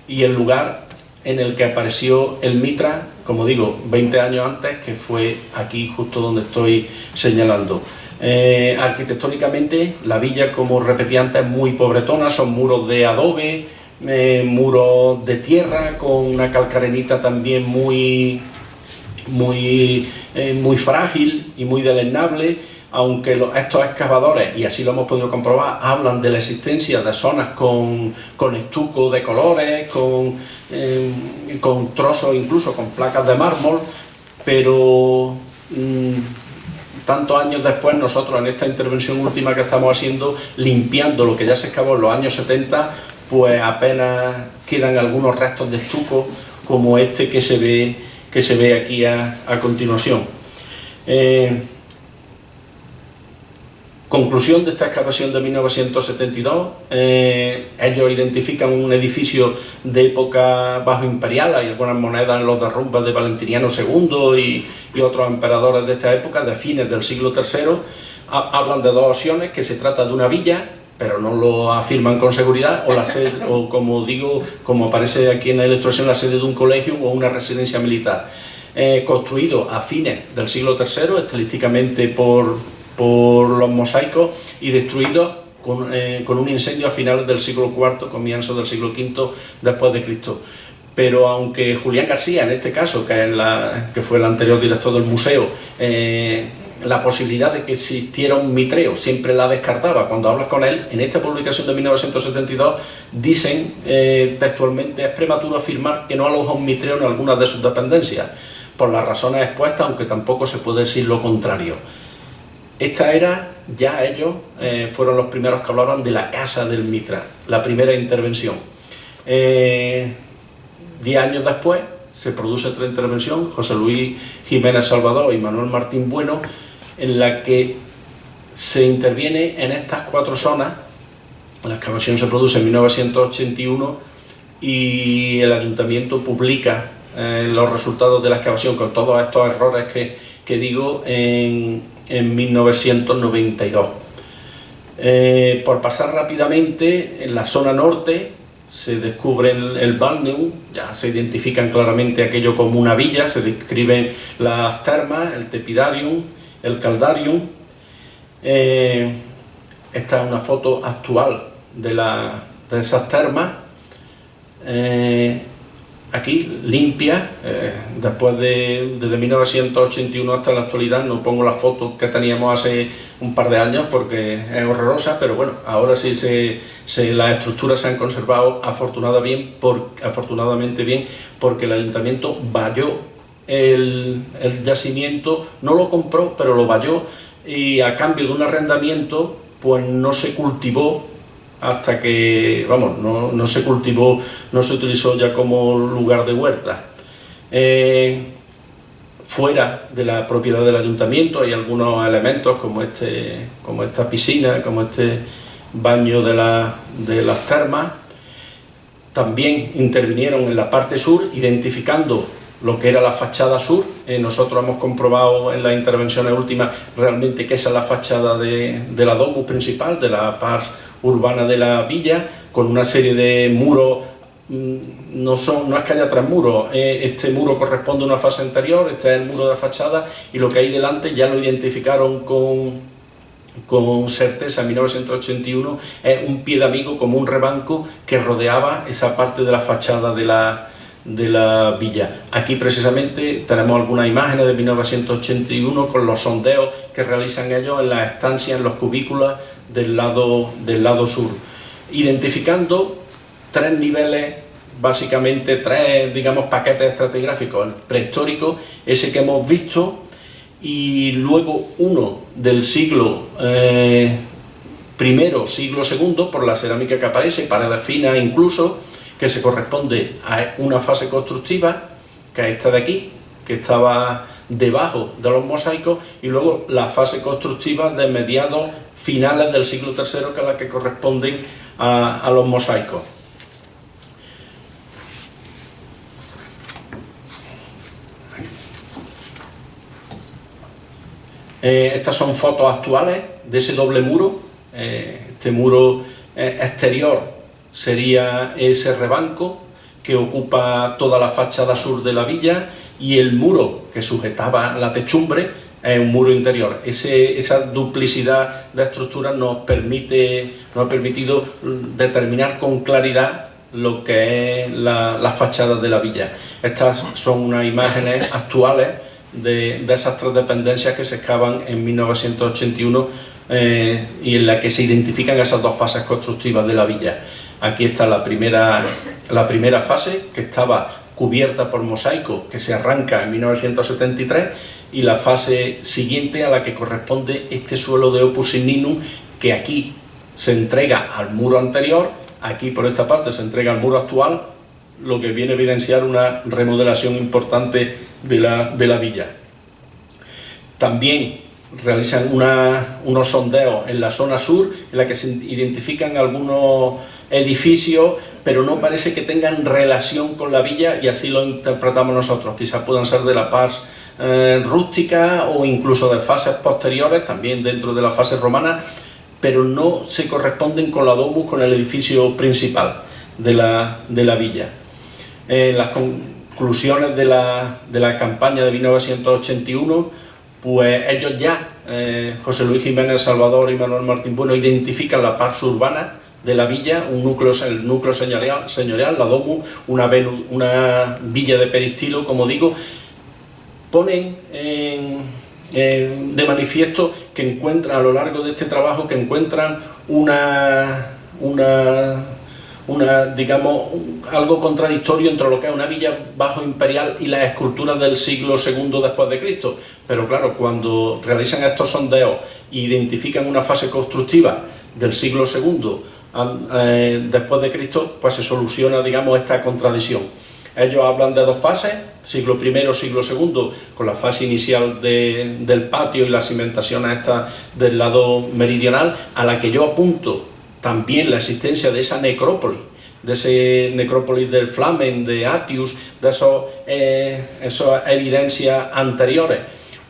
y el lugar en el que apareció el Mitra, como digo, 20 años antes, que fue aquí justo donde estoy señalando. Eh, arquitectónicamente, la villa, como repetí antes, es muy pobretona, son muros de adobe, eh, muros de tierra, con una calcarenita también muy, muy, eh, muy frágil y muy deleznable, aunque estos excavadores, y así lo hemos podido comprobar, hablan de la existencia de zonas con, estuco de colores, con, eh, con trozos incluso con placas de mármol, pero mm, tantos años después nosotros en esta intervención última que estamos haciendo, limpiando lo que ya se excavó en los años 70, pues apenas quedan algunos restos de estuco como este que se ve, que se ve aquí a, continuación. Eh, Conclusión de esta excavación de 1972, eh, ellos identifican un edificio de época bajo imperial, hay algunas monedas en los derrumbes de Valentiniano II y, otros emperadores de esta época, de fines del siglo III, hablan de dos opciones, que se trata de una villa, pero no lo afirman con seguridad, o, la sede, o como digo, como aparece aquí en la ilustración, la sede de un colegio o una residencia militar. Eh, construido a fines del siglo III, estilísticamente por por los mosaicos y destruidos eh, con, un incendio a finales del siglo IV, comienzo del siglo V después de Cristo. Pero aunque Julián García, en este caso, que fue el anterior director del museo, eh, la posibilidad de que existiera un mitreo siempre la descartaba. Cuando hablas con él, en esta publicación de 1972, dicen eh, textualmente, es prematuro afirmar que no aloja un mitreo en algunas de sus dependencias, por las razones expuestas, aunque tampoco se puede decir lo contrario. Esta era, ya ellos eh, fueron los primeros que hablaban de la casa del Mitra, la primera intervención. Eh, diez años después se produce otra intervención, José Luis Jiménez Salvador y Manuel Martín Bueno, en la que se interviene en estas cuatro zonas. La excavación se produce en 1981 y el ayuntamiento publica eh, los resultados de la excavación con todos estos errores que, que digo en, en 1992. Eh, por pasar rápidamente, en la zona norte se descubre el, Balneum, ya se identifican claramente aquello como una villa, se describen las termas, el Tepidarium, el Caldarium. Eh, esta es una foto actual de, la, esas termas. Eh, aquí limpia, eh, después de desde 1981 hasta la actualidad, no pongo la foto que teníamos hace un par de años porque es horrorosa, pero bueno, ahora sí se, las estructuras se han conservado afortunadamente bien, por, afortunadamente bien porque el ayuntamiento valló el, el yacimiento, no lo compró, pero lo valló y a cambio de un arrendamiento pues no se cultivó hasta que, vamos, no, se cultivó, no se utilizó ya como lugar de huerta. Eh, fuera de la propiedad del ayuntamiento hay algunos elementos como, este, como esta piscina, como este baño de, de las termas. También intervinieron en la parte sur, identificando lo que era la fachada sur. Eh, nosotros hemos comprobado en las intervenciones últimas realmente que esa es la fachada de, de la domus principal, de la pars urbana de la villa, con una serie de muros, mm, no, son, no es que haya tres muros, eh, este muro corresponde a una fase anterior, este es el muro de la fachada, y lo que hay delante ya lo identificaron con, con certeza en 1981, es un pie de amigo como un rebanco que rodeaba esa parte de la fachada de la, de la villa. Aquí precisamente tenemos algunas imágenes de 1981 con los sondeos que realizan ellos en las estancias, en los cubículos del lado, del lado sur, identificando tres niveles, básicamente tres, digamos, paquetes estratigráficos, el prehistórico, ese que hemos visto, y luego uno del siglo eh, primero, siglo segundo, por la cerámica que aparece, paredes finas incluso, que se corresponde a una fase constructiva, que es esta de aquí, que estaba debajo de los mosaicos, y luego la fase constructiva de mediados finales del siglo III, que es la que corresponden a, los mosaicos. Eh, estas son fotos actuales de ese doble muro. Eh, este muro eh, exterior sería ese rebanco que ocupa toda la fachada sur de la villa y el muro que sujetaba la techumbre es un muro interior. esa duplicidad de estructuras nos, permite, nos ha permitido determinar con claridad lo que es la, fachada de la villa. Estas son unas imágenes actuales de, esas tres dependencias que se excavan en 1981 eh, y en la que se identifican esas dos fases constructivas de la villa. Aquí está la primera, la primera fase, que estaba cubierta por mosaico, que se arranca en 1973, y la fase siguiente a la que corresponde este suelo de Opus Signinum, que aquí se entrega al muro anterior, aquí por esta parte se entrega al muro actual, lo que viene a evidenciar una remodelación importante de la, de la villa. También realizan unos sondeos en la zona sur, en la que se identifican algunos edificios, pero no parece que tengan relación con la villa y así lo interpretamos nosotros. Quizás puedan ser de la paz eh, rústica o incluso de fases posteriores, también dentro de la fase romana, pero no se corresponden con la domus, con el edificio principal de la, de la villa. En las conclusiones de la, de la campaña de 1981, pues ellos ya, eh, José Luis Jiménez Salvador y Manuel Martín Bueno, identifican la parte urbana de la villa, un núcleo, el núcleo señorial, señorial la domus, una, una villa de peristilo, como digo, ponen de manifiesto que encuentran a lo largo de este trabajo que encuentran una, una, una, digamos, algo contradictorio entre lo que es una villa bajo imperial y las esculturas del siglo II después de Cristo. Pero claro, cuando realizan estos sondeos e identifican una fase constructiva del siglo II después de Cristo, pues se soluciona, digamos, esta contradicción. Ellos hablan de dos fases, siglo I, siglo II, con la fase inicial del patio y la cimentación esta del lado meridional, a la que yo apunto también la existencia de esa necrópolis, de ese necrópolis del Flamen, de Atius, de esos, eh, esas evidencias anteriores.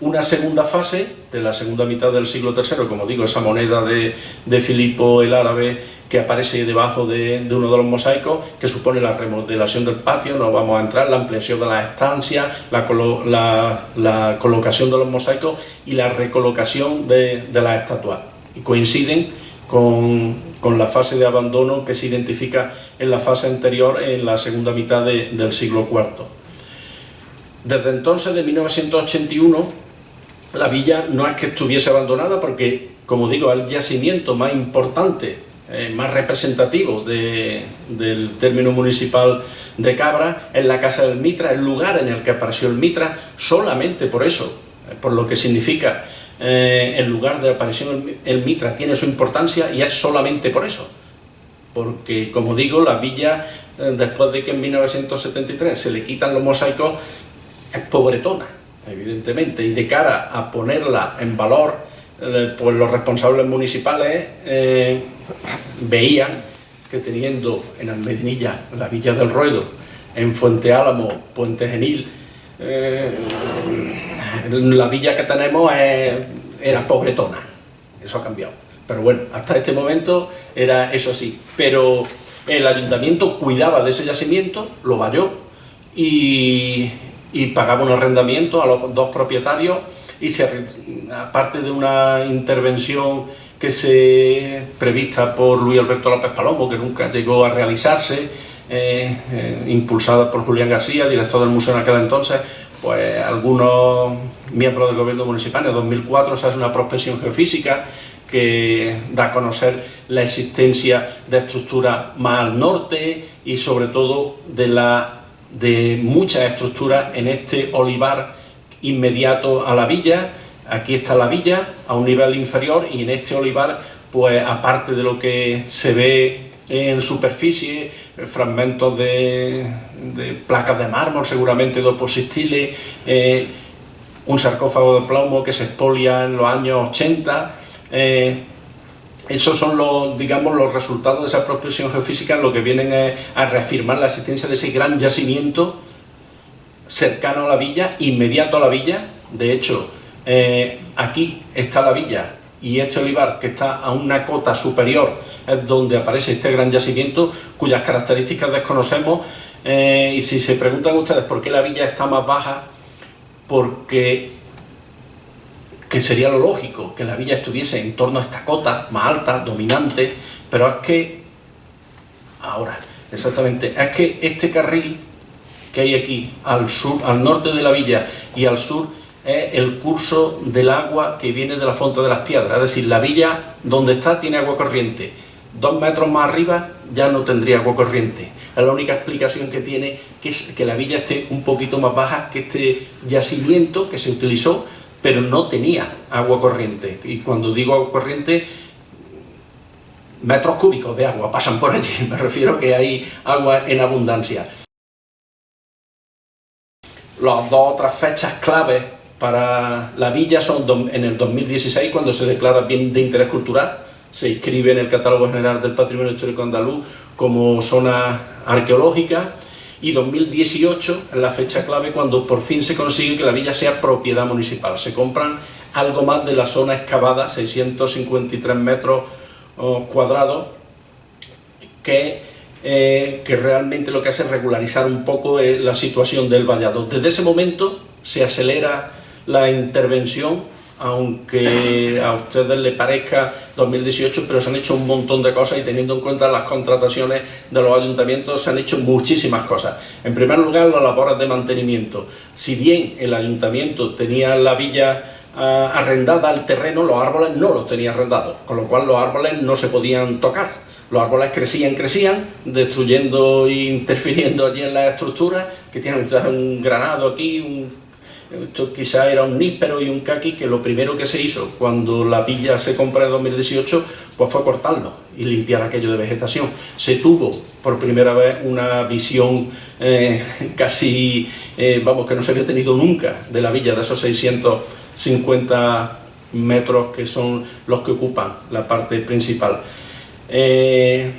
Una segunda fase, de la segunda mitad del siglo III, como digo, esa moneda de, de Filipo el Árabe, que aparece debajo de, uno de los mosaicos, que supone la remodelación del patio, no vamos a entrar, la ampliación de las estancias, la, colocación de los mosaicos y la recolocación de, las estatuas. Y coinciden con, la fase de abandono que se identifica en la fase anterior, en la segunda mitad del siglo IV. Desde entonces, de 1981, la villa no es que estuviese abandonada porque, como digo, el yacimiento más importante eh, más representativo del término municipal de Cabra es la Casa del Mitra, el lugar en el que apareció el Mitra, solamente por eso, eh, por lo que significa eh, el lugar de aparición el Mitra tiene su importancia y es solamente por eso. Porque, como digo, la villa, después de que en 1973 se le quitan los mosaicos, es pobretona, evidentemente, y de cara a ponerla en valor eh, pues los responsables municipales eh, veían que teniendo en Almedinilla la Villa del Ruedo, en Fuente Álamo, Puente Genil, eh, la villa que tenemos era pobretona, eso ha cambiado. Pero bueno, hasta este momento era eso así. Pero el ayuntamiento cuidaba de ese yacimiento, lo valló y, y pagaba un arrendamiento a los dos propietarios y se, aparte de una intervención que se prevista por Luis Alberto López Palomo, que nunca llegó a realizarse, eh, eh, impulsada por Julián García, director del museo en aquel entonces, pues algunos miembros del gobierno municipal en 2004 se hace una prospección geofísica que da a conocer la existencia de estructuras más al norte y sobre todo de, la, de muchas estructuras en este olivar inmediato a la villa, aquí está la villa a un nivel inferior y en este olivar, pues aparte de lo que se ve en superficie, fragmentos de, placas de mármol, seguramente de oposistiles, eh, un sarcófago de plomo que se expolia en los años 80, eh, esos son los, digamos, los resultados de esa prospección geofísica, lo que vienen a reafirmar la existencia de ese gran yacimiento cercano a la villa, inmediato a la villa. De hecho, eh, aquí está la villa y este olivar que está a una cota superior es donde aparece este gran yacimiento cuyas características desconocemos eh, y si se preguntan ustedes por qué la villa está más baja, porque que sería lo lógico, que la villa estuviese en torno a esta cota más alta, dominante, pero es que, ahora, exactamente, es que este carril que hay aquí, al sur, al norte de la villa y al sur, es el curso del agua que viene de la Fonte de las Piedras, es decir, la villa donde está tiene agua corriente, dos metros más arriba ya no tendría agua corriente. Es la única explicación que tiene que es que la villa esté un poquito más baja que este yacimiento que se utilizó, pero no tenía agua corriente. Y cuando digo agua corriente, metros cúbicos de agua pasan por allí, me refiero que hay agua en abundancia. Las dos otras fechas claves para la villa son en el 2016, cuando se declara bien de interés cultural, se inscribe en el Catálogo General del Patrimonio Histórico Andaluz como zona arqueológica, y 2018 es la fecha clave cuando por fin se consigue que la villa sea propiedad municipal. Se compran algo más de la zona excavada, 653 metros oh, cuadrados, que, eh, que realmente lo que hace es regularizar un poco eh, la situación del vallado. Desde ese momento se acelera la intervención aunque a ustedes les parezca 2018, pero se han hecho un montón de cosas y teniendo en cuenta las contrataciones de los ayuntamientos se han hecho muchísimas cosas. En primer lugar, las labores de mantenimiento. Si bien el ayuntamiento tenía la villa ah, arrendada al terreno, los árboles no los tenía arrendados, con lo cual los árboles no se podían tocar. Los árboles crecían, crecían, destruyendo e interfiriendo allí en las estructuras, que tienen un granado aquí, un esto quizá era un níspero y un caqui que lo primero que se hizo cuando la villa se compra en 2018 pues fue cortarlo y limpiar aquello de vegetación. Se tuvo por primera vez una visión eh, casi, eh, vamos, que no se había tenido nunca de la villa, de esos 650 metros que son los que ocupan la parte principal. Eh,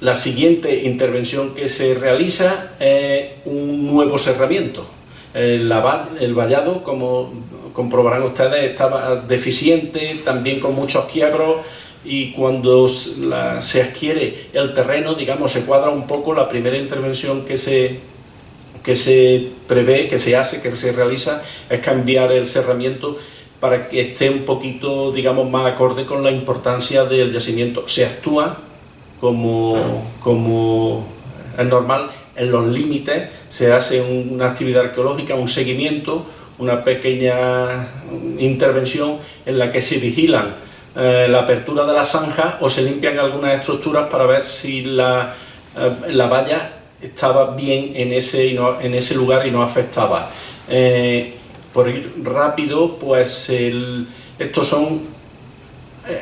la siguiente intervención que se realiza es un nuevo cerramiento, el, el vallado, como comprobarán ustedes, estaba deficiente, también con muchos quiebros, y cuando se adquiere el terreno, digamos, se cuadra un poco la primera intervención que se, que se prevé, que se hace, que se realiza, es cambiar el cerramiento para que esté un poquito, digamos, más acorde con la importancia del yacimiento. Se actúa como, como es normal en los límites se hace una actividad arqueológica, un seguimiento, una pequeña intervención en la que se vigilan eh, la apertura de la zanja o se limpian algunas estructuras para ver si la, eh, la valla estaba bien en ese, en ese lugar y no afectaba. Eh, por ir rápido, pues estos son,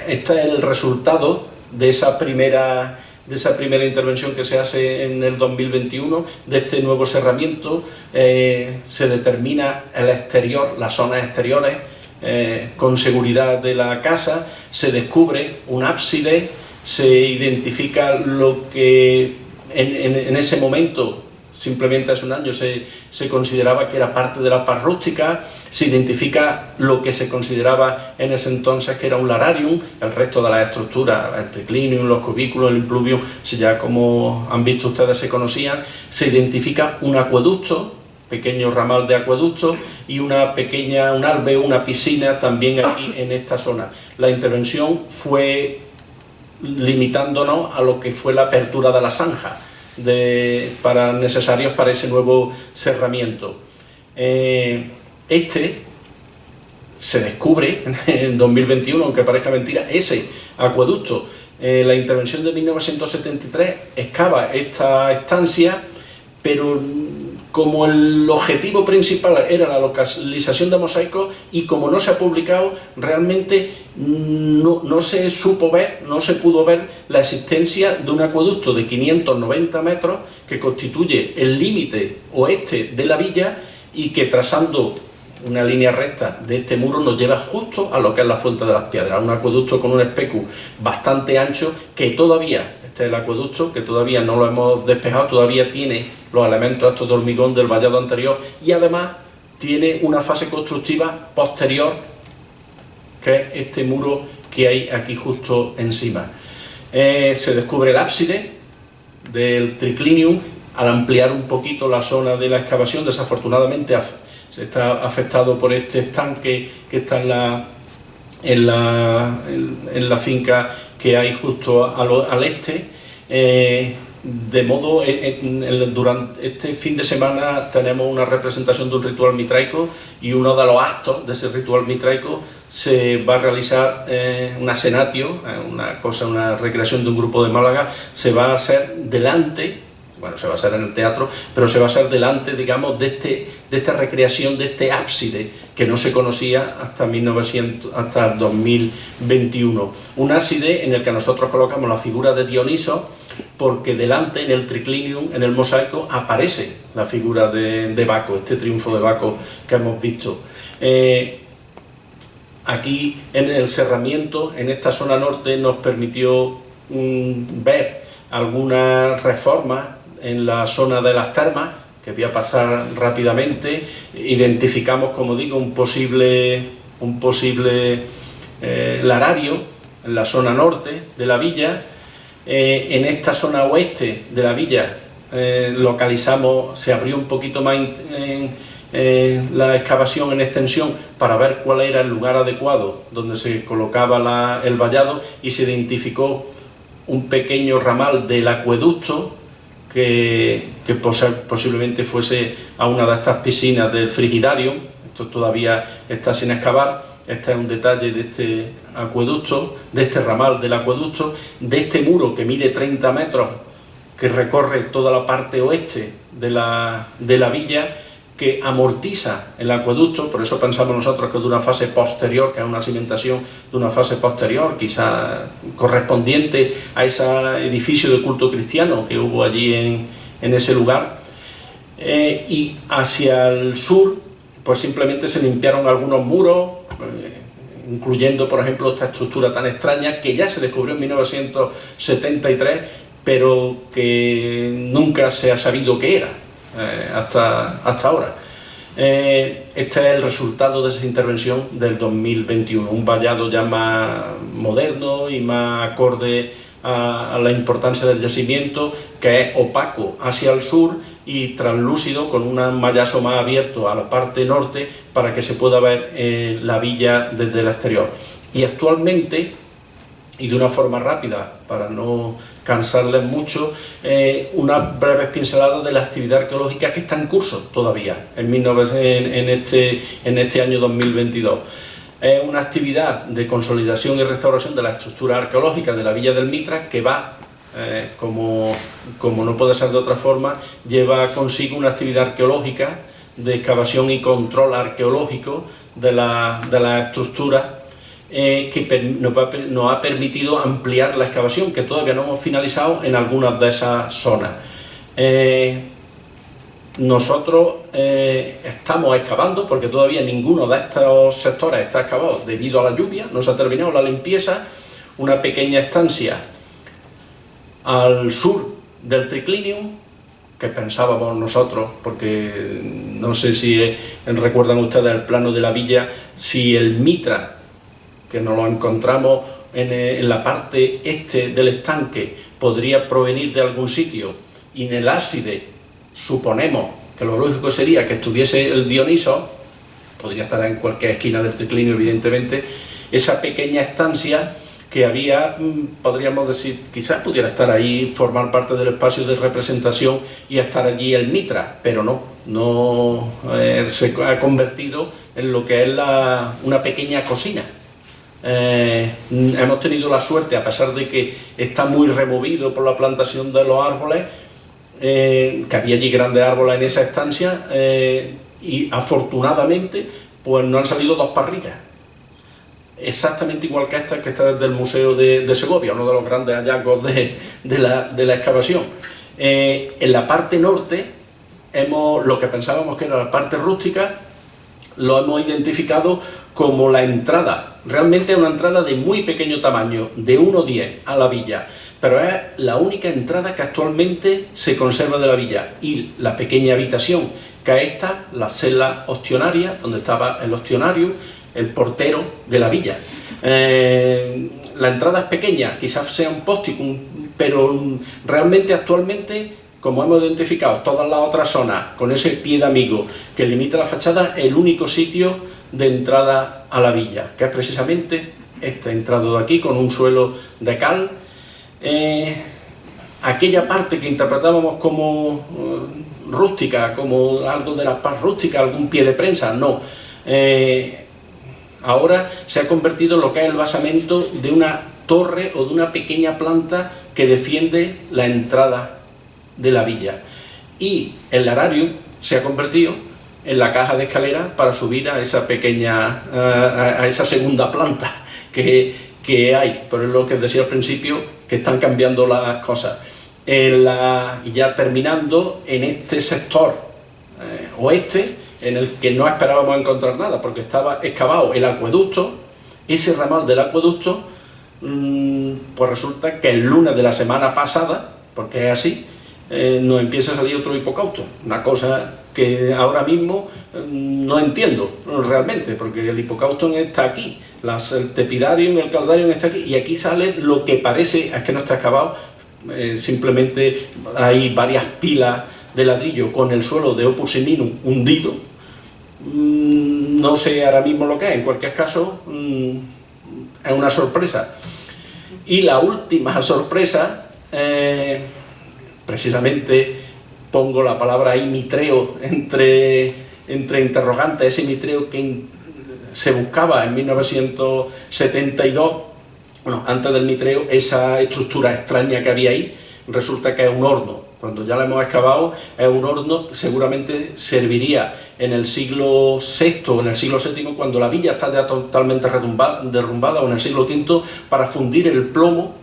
este es el resultado de esa primera de esa primera intervención que se hace en el 2021, de este nuevo cerramiento, eh, se determina el exterior, las zonas exteriores, eh, con seguridad de la casa, se descubre un ábside, se identifica lo que en ese momento simplemente hace un año se, consideraba que era parte de la paz rústica, se identifica lo que se consideraba en ese entonces que era un lararium, el resto de las estructuras, el triclinium, los cubículos, el impluvium, ya como han visto ustedes se conocían, se identifica un acueducto, pequeño ramal de acueducto y una pequeña, un albe, una piscina también aquí en esta zona. La intervención fue limitándonos a lo que fue la apertura de la zanja, de, para, necesarios para ese nuevo cerramiento. Eh, este se descubre en 2021, aunque parezca mentira, ese acueducto. Eh, la intervención de 1973 excava esta estancia, pero como el objetivo principal era la localización de mosaicos y como no se ha publicado, realmente no, se supo ver, no se pudo ver la existencia de un acueducto de 590 metros que constituye el límite oeste de la villa y que trazando una línea recta de este muro nos lleva justo a lo que es la Fuente de las Piedras, un acueducto con un especu bastante ancho que todavía, este es el acueducto, que todavía no lo hemos despejado, todavía tiene los elementos estos de hormigón del vallado anterior y además tiene una fase constructiva posterior que es este muro que hay aquí justo encima. Eh, se descubre el ábside del triclinium al ampliar un poquito la zona de la excavación, desafortunadamente se está afectado por este estanque que está en la, en, la finca que hay justo al, este. Eh, de modo, durante este fin de semana tenemos una representación de un ritual mitraico y uno de los actos de ese ritual mitraico se va a realizar eh, una eh, una cosa, una recreación de un grupo de Málaga, se va a hacer delante, bueno, se va a hacer en el teatro, pero se va a hacer delante, digamos, de, este, de esta recreación, de este ábside que no se conocía hasta, 1900, hasta 2021. Un ábside en el que nosotros colocamos la figura de Dioniso, porque delante, en el triclinium, en el mosaico, aparece la figura de, Baco, este triunfo de Baco que hemos visto. Eh, aquí, en el cerramiento, en esta zona norte, nos permitió mm, ver algunas reformas en la zona de las termas, que voy a pasar rápidamente. Identificamos, como digo, un posible, un posible eh, larario en la zona norte de la villa, eh, en esta zona oeste de la villa eh, localizamos, se abrió un poquito más la excavación en extensión para ver cuál era el lugar adecuado donde se colocaba el vallado y se identificó un pequeño ramal del acueducto que, posiblemente fuese a una de estas piscinas del frigidario, esto todavía está sin excavar, este es un detalle de este acueducto, de este ramal del acueducto, de este muro que mide 30 metros, que recorre toda la parte oeste de la, de la villa, que amortiza el acueducto, por eso pensamos nosotros que de una fase posterior, que es una cimentación de una fase posterior, quizá correspondiente a ese edificio de culto cristiano que hubo allí en, en ese lugar. Eh, y hacia el sur, pues simplemente se limpiaron algunos muros, eh, incluyendo por ejemplo esta estructura tan extraña que ya se descubrió en 1973 pero que nunca se ha sabido qué era eh, hasta, hasta ahora. Eh, este es el resultado de esa intervención del 2021, un vallado ya más moderno y más acorde a, la importancia del yacimiento, que es opaco hacia el sur y translúcido con un mallazo más abierto a la parte norte para que se pueda ver eh, la villa desde el exterior. Y actualmente, y de una forma rápida, para no cansarles mucho, eh, unas breves pinceladas de la actividad arqueológica que está en curso todavía en, este, en este año 2022 es una actividad de consolidación y restauración de la estructura arqueológica de la Villa del Mitra que va, eh, como, como no puede ser de otra forma, lleva consigo una actividad arqueológica de excavación y control arqueológico de la, de la estructura eh, que nos, ha permitido ampliar la excavación, que todavía no hemos finalizado en algunas de esas zonas. Eh, nosotros eh, estamos excavando, porque todavía ninguno de estos sectores está excavado debido a la lluvia, no se ha terminado la limpieza, una pequeña estancia al sur del triclinium, que pensábamos nosotros, porque no sé si recuerdan ustedes el plano de la villa, si el mitra, que nos lo encontramos en, eh, en la parte este del estanque, podría provenir de algún sitio, y en el ábside suponemos que lo lógico sería que estuviese el Dioniso, podría estar en cualquier esquina del triclinio evidentemente, esa pequeña estancia que había, mm, podríamos decir, quizás pudiera estar ahí, formar parte del espacio de representación y estar allí el Mitra, pero no, no eh, se ha convertido en lo que es una pequeña cocina. Eh, hemos tenido la suerte, a pesar de que está muy removido por la plantación de los árboles, eh, que había allí grandes árboles en esa estancia eh, y afortunadamente pues no han salido dos parrillas exactamente igual que esta que está desde el Museo de, Segovia, uno de los grandes hallazgos de, la, excavación. Eh, en la parte norte, hemos, lo que pensábamos que era la parte rústica, lo hemos identificado como la entrada, realmente una entrada de muy pequeño tamaño, de 1,10 a la villa, pero es la única entrada que actualmente se conserva de la villa y la pequeña habitación que es esta, la celda ostionaria, donde estaba el ostionario, el portero de la villa. Eh, la entrada es pequeña, quizás sea un póstico, pero realmente actualmente, como hemos identificado todas las otras zonas, con ese pie de amigo que limita la fachada, es el único sitio de entrada a la villa, que es precisamente este entrado de aquí, con un suelo de cal, eh, aquella parte que interpretábamos como eh, rústica, como algo de la paz rústica, algún pie de prensa, no. Eh, ahora se ha convertido en lo que es el basamento de una torre o de una pequeña planta que defiende la entrada de la villa. Y el larario se ha convertido en la caja de escalera para subir a esa pequeña, a, esa segunda planta que, que, hay. Es lo que decía al principio, que están cambiando las cosas. ya terminando, en este sector eh, oeste, en el que no esperábamos encontrar nada, porque estaba excavado el acueducto, ese ramal del acueducto, mm, pues resulta que el lunes de la semana pasada, porque es así, eh, nos empieza a salir otro hipocausto, una cosa que ahora mismo mm, no entiendo realmente, porque el hipocausto está aquí, las, el tepidarium, el caldarium está aquí, y aquí sale lo que parece, es que no está excavado, eh, simplemente hay varias pilas de ladrillo con el suelo de Opus Seminum hundido, mm, no sé ahora mismo lo que es, en cualquier caso mm, es una sorpresa. Y la última sorpresa, eh, precisamente pongo la palabra ahí mitreo entre, entre interrogantes, ese mitreo que se buscaba en 1972, bueno, antes del mitreo, esa estructura extraña que había ahí, resulta que es un horno. Cuando ya lo hemos excavado, es un horno que seguramente serviría en el siglo VI o en el siglo VII, cuando la villa está ya totalmente derrumbada, o en el siglo V, para fundir el plomo.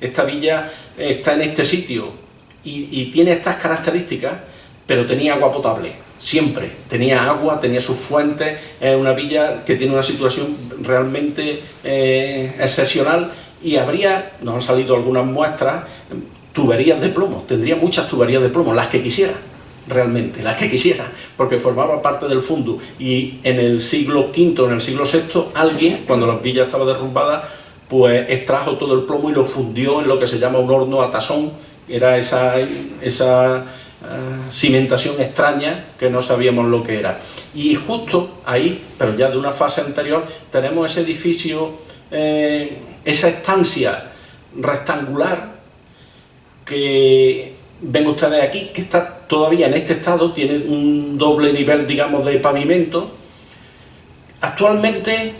Esta villa está en este sitio, y, tiene estas características, pero tenía agua potable, siempre. Tenía agua, tenía sus fuentes, es una villa que tiene una situación realmente eh, excepcional y habría, nos han salido algunas muestras, tuberías de plomo, tendría muchas tuberías de plomo, las que quisiera, realmente, las que quisiera, porque formaba parte del fondo y en el siglo V, en el siglo VI, alguien, cuando la villa estaba derrumbada, pues extrajo todo el plomo y lo fundió en lo que se llama un horno a tasón, era esa, esa eh, cimentación extraña que no sabíamos lo que era. Y justo ahí, pero ya de una fase anterior, tenemos ese edificio, eh, esa estancia rectangular que ven ustedes aquí, que está todavía en este estado, tiene un doble nivel, digamos, de pavimento. Actualmente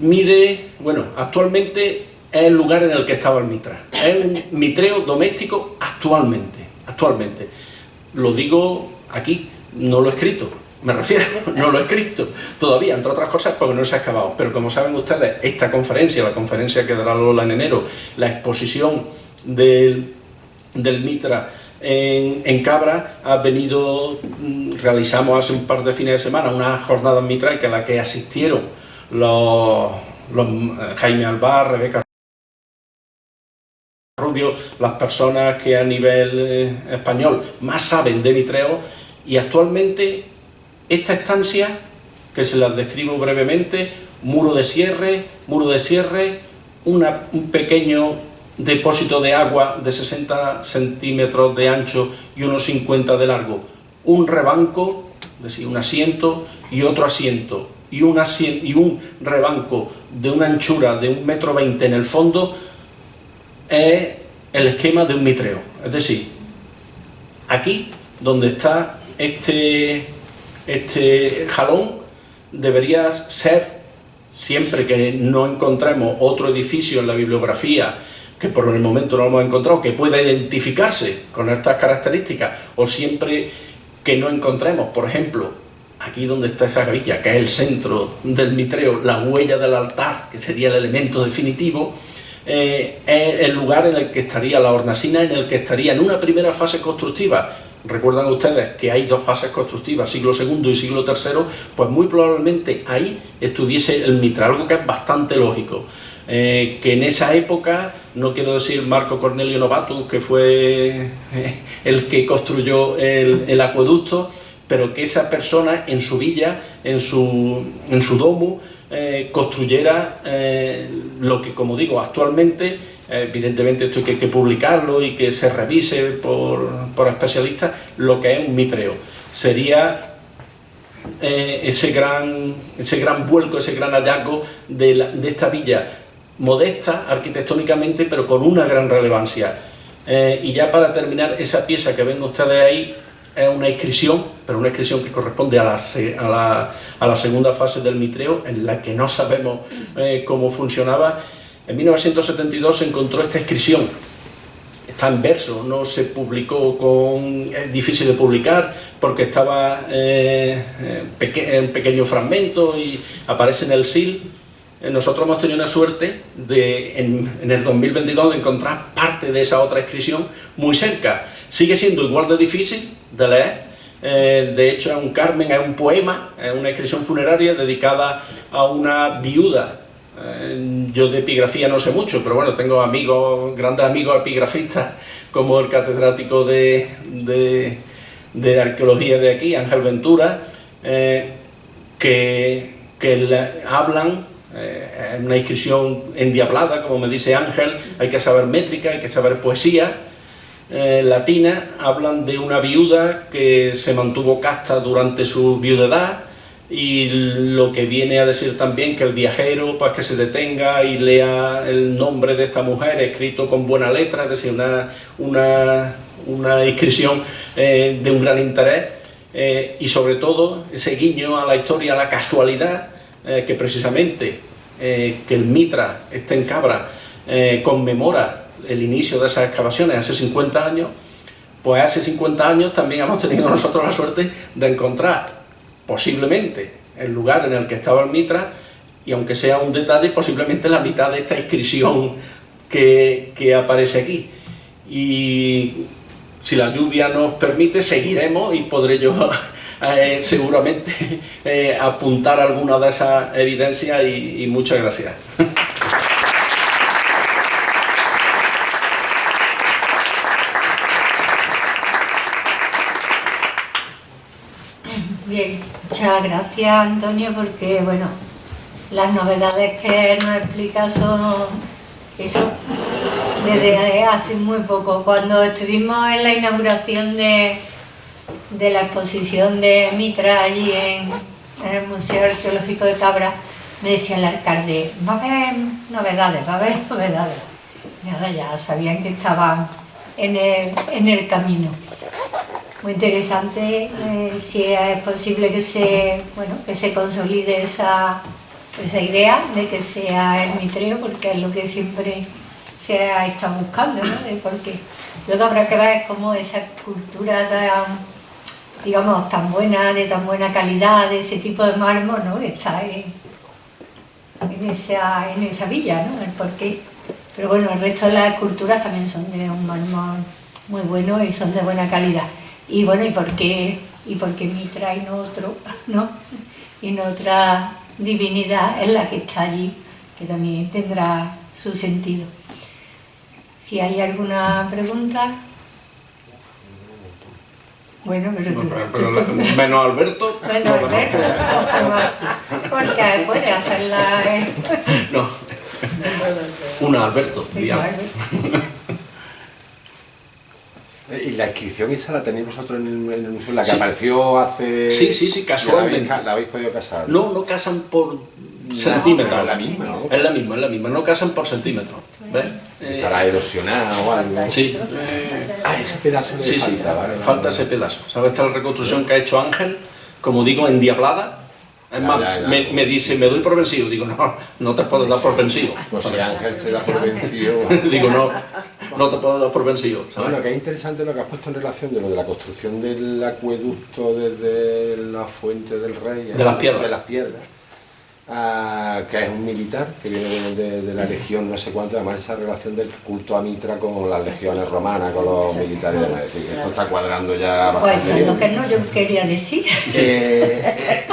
mide, bueno, actualmente es el lugar en el que estaba el mitra. Es un mitreo doméstico actualmente, actualmente. Lo digo aquí, no lo he escrito, me refiero, no lo he escrito todavía, entre otras cosas porque no se ha acabado. Pero como saben ustedes, esta conferencia, la conferencia que dará Lola en enero, la exposición del, del Mitra en, en, Cabra ha venido, mm, realizamos hace un par de fines de semana una jornada Mitra a la que asistieron los, los eh, Jaime Albar, Rebeca Las personas que a nivel eh, español más saben de vitreo y actualmente esta estancia, que se las describo brevemente, muro de cierre, muro de cierre, un pequeño depósito de agua de 60 centímetros de ancho y unos 50 de largo, un rebanco, es decir, un asiento y otro asiento, y un, asiento, y un rebanco de una anchura de un metro veinte en el fondo, es el esquema de un mitreo. Es decir, aquí, donde está este, este jalón, debería ser, siempre que no encontremos otro edificio en la bibliografía que por el momento no hemos encontrado, que pueda identificarse con estas características, o siempre que no encontremos, por ejemplo, aquí donde está esa gavilla, que es el centro del mitreo, la huella del altar, que sería el elemento definitivo, eh, es el lugar en el que estaría la hornacina, en el que estaría en una primera fase constructiva. Recuerdan ustedes que hay dos fases constructivas, siglo II y siglo III, pues muy probablemente ahí estuviese el mitra, algo que es bastante lógico. Eh, que en esa época, no quiero decir Marco Cornelio Novatus, que fue eh, el que construyó el, el, acueducto, pero que esa persona en su villa, en su, en su domo, eh, construyera eh, lo que, como digo, actualmente, eh, evidentemente esto hay que, publicarlo y que se revise por, por especialistas, lo que es un mitreo. Sería ese, gran, ese gran vuelco, ese gran hallazgo de, de esta villa modesta arquitectónicamente, pero con una gran relevancia. Y ya para terminar, esa pieza que ven ustedes ahí es una inscripción, pero una inscripción que corresponde a la, a la, segunda fase del mitreo, en la que no sabemos eh, cómo funcionaba. En 1972 se encontró esta inscripción, está en verso, no se publicó con... es difícil de publicar porque estaba eh, en pequeño fragmento y aparece en el SIL. Eh, nosotros hemos tenido una suerte de, en, en, el 2022 de encontrar parte de esa otra inscripción muy cerca. Sigue siendo igual de difícil de eh, de hecho es un Carmen, es un poema, es una inscripción funeraria dedicada a una viuda. Eh, yo de epigrafía no sé mucho, pero bueno, tengo amigos, grandes amigos epigrafistas, como el catedrático de, de, arqueología de aquí, Ángel Ventura, eh, que, que hablan eh, en una inscripción endiablada, como me dice Ángel, hay que saber métrica, hay que saber poesía, latina, hablan de una viuda que se mantuvo casta durante su viudedad, y lo que viene a decir también que el viajero pues que se detenga y lea el nombre de esta mujer escrito con buena letra, es decir, una, una, una inscripción eh, de un gran interés eh, y sobre todo ese guiño a la historia, a la casualidad eh, que precisamente que el Mitra esté en Cabra conmemora el inicio de esas excavaciones hace 50 años, pues hace 50 años también hemos tenido nosotros la suerte de encontrar posiblemente el lugar en el que estaba el Mitra, y aunque sea un detalle, posiblemente la mitad de esta inscripción que, aparece aquí. Y si la lluvia nos permite, seguiremos y podré yo eh, seguramente eh, apuntar alguna de esas evidencias y muchas gracias. Muchas gracias Antonio porque bueno, las novedades que nos explica son eso desde hace muy poco. Cuando estuvimos en la inauguración de, de la exposición de Mitra allí en, el Museo Arqueológico de Cabra, me decía el alcalde, va a haber novedades, va a haber novedades. Nada, ya sabían que estaban en el, en el camino muy interesante eh, si es posible que se, bueno, que se consolide esa, esa idea de que sea el mitreo, porque es lo que siempre se ha estado buscando, ¿no? porque luego habrá que ver cómo esa cultura tan, digamos, tan buena, de tan buena calidad, de ese tipo de mármol, ¿no? está en, en, esa, en esa villa, ¿no? el porqué. Pero bueno, el resto de las esculturas también son de un mármol muy bueno y son de buena calidad. Y bueno, ¿y por qué, y por qué Mitra y no otro, no? Y no otra divinidad es la que está allí, que también tendrá su sentido. Si hay alguna pregunta... Bueno, pero, menos Alberto. Menos Alberto, porque puede hacerla. ¿eh? No. Una Alberto, digamos. ¿Y la inscripción esa la tenéis vosotros en el, museo? La que apareció hace... Sí, sí, sí, casualmente. ¿La habéis, podido casar? No, no casan por centímetros. Es la misma, ¿no? Es la misma, es la misma. No casan por centímetros. ¿Ves? Estará erosionado o algo. Sí. ah, ese pedazo de sí, falta, sí. Falta ese pedazo. ¿Sabes esta reconstrucción que ha hecho Ángel? Como digo, endiablada. Es más, me, me, dice, me doy por vencido. Digo, no, no te puedo dar por vencido. Pues si Ángel se da por vencido... Digo, no, no te puedo dar por vencido. Bueno, que es interesante lo que has puesto en relación de lo de la construcción del acueducto desde la fuente del rey... De las piedras. De las piedras. que es un militar que viene de, la legión no sé cuánto, además esa relación del culto a Mitra con las legiones romanas, con los militares, es decir, esto está cuadrando ya pues bastante Pues es lo que no yo quería decir. Eh,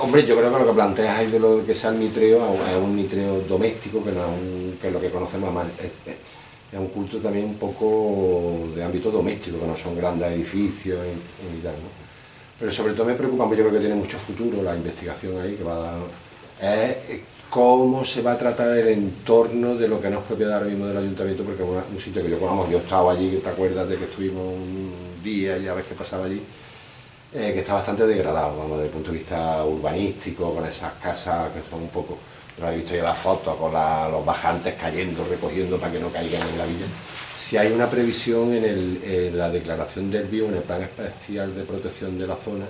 hombre, yo creo que lo que planteas ahí de lo que sea el mitreo es un mitreo doméstico, que, no es, lo que conocemos más. Es, un culto también un poco de ámbito doméstico, que no son grandes edificios y, tal. Pero sobre todo me preocupa, porque yo creo que tiene mucho futuro la investigación ahí, que va a dar, es cómo se va a tratar el entorno de lo que no es propiedad ahora mismo del ayuntamiento, porque es un sitio que yo conozco, yo estaba allí, te acuerdas de que estuvimos un día y ya ves qué pasaba allí, eh, que está bastante degradado, vamos, desde el punto de vista urbanístico, con esas casas que son un poco... lo habéis visto ya las fotos con los bajantes cayendo, recogiendo para que no caigan en la villa. Si hay una previsión en, la declaración del bio, en el plan especial de protección de la zona,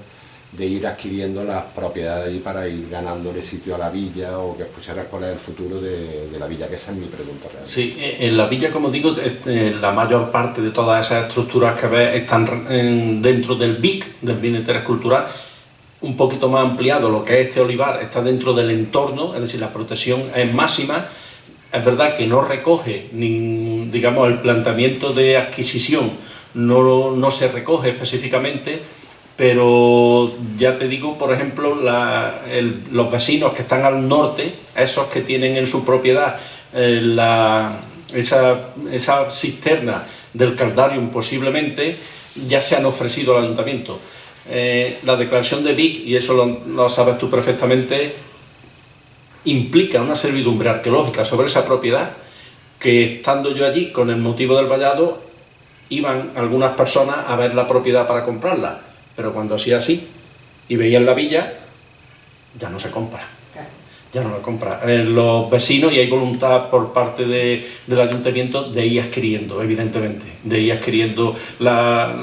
de ir adquiriendo las propiedades allí para ir ganándole sitio a la villa o que escucharas cuál es el futuro de, la villa, que esa es mi pregunta real. Sí, en la villa, como digo, eh, la mayor parte de todas esas estructuras que ves están dentro del BIC, del Bien Interés Cultural, un poquito más ampliado, lo que es este olivar está dentro del entorno, es decir, la protección es máxima, es verdad que no recoge, ni, digamos, el planteamiento de adquisición no, no se recoge específicamente, pero ya te digo, por ejemplo, los vecinos que están al norte, esos que tienen en su propiedad eh, esa, cisterna del Caldarium posiblemente, ya se han ofrecido al ayuntamiento. Eh, la declaración de Vic, y eso lo, sabes tú perfectamente, implica una servidumbre arqueológica sobre esa propiedad que estando yo allí con el motivo del vallado iban algunas personas a ver la propiedad para comprarla, pero cuando hacía así y veían la villa, ya no se compra. Ya no la compra. Eh, los vecinos, y hay voluntad por parte del ayuntamiento de ir adquiriendo, evidentemente, de ir adquiriendo la,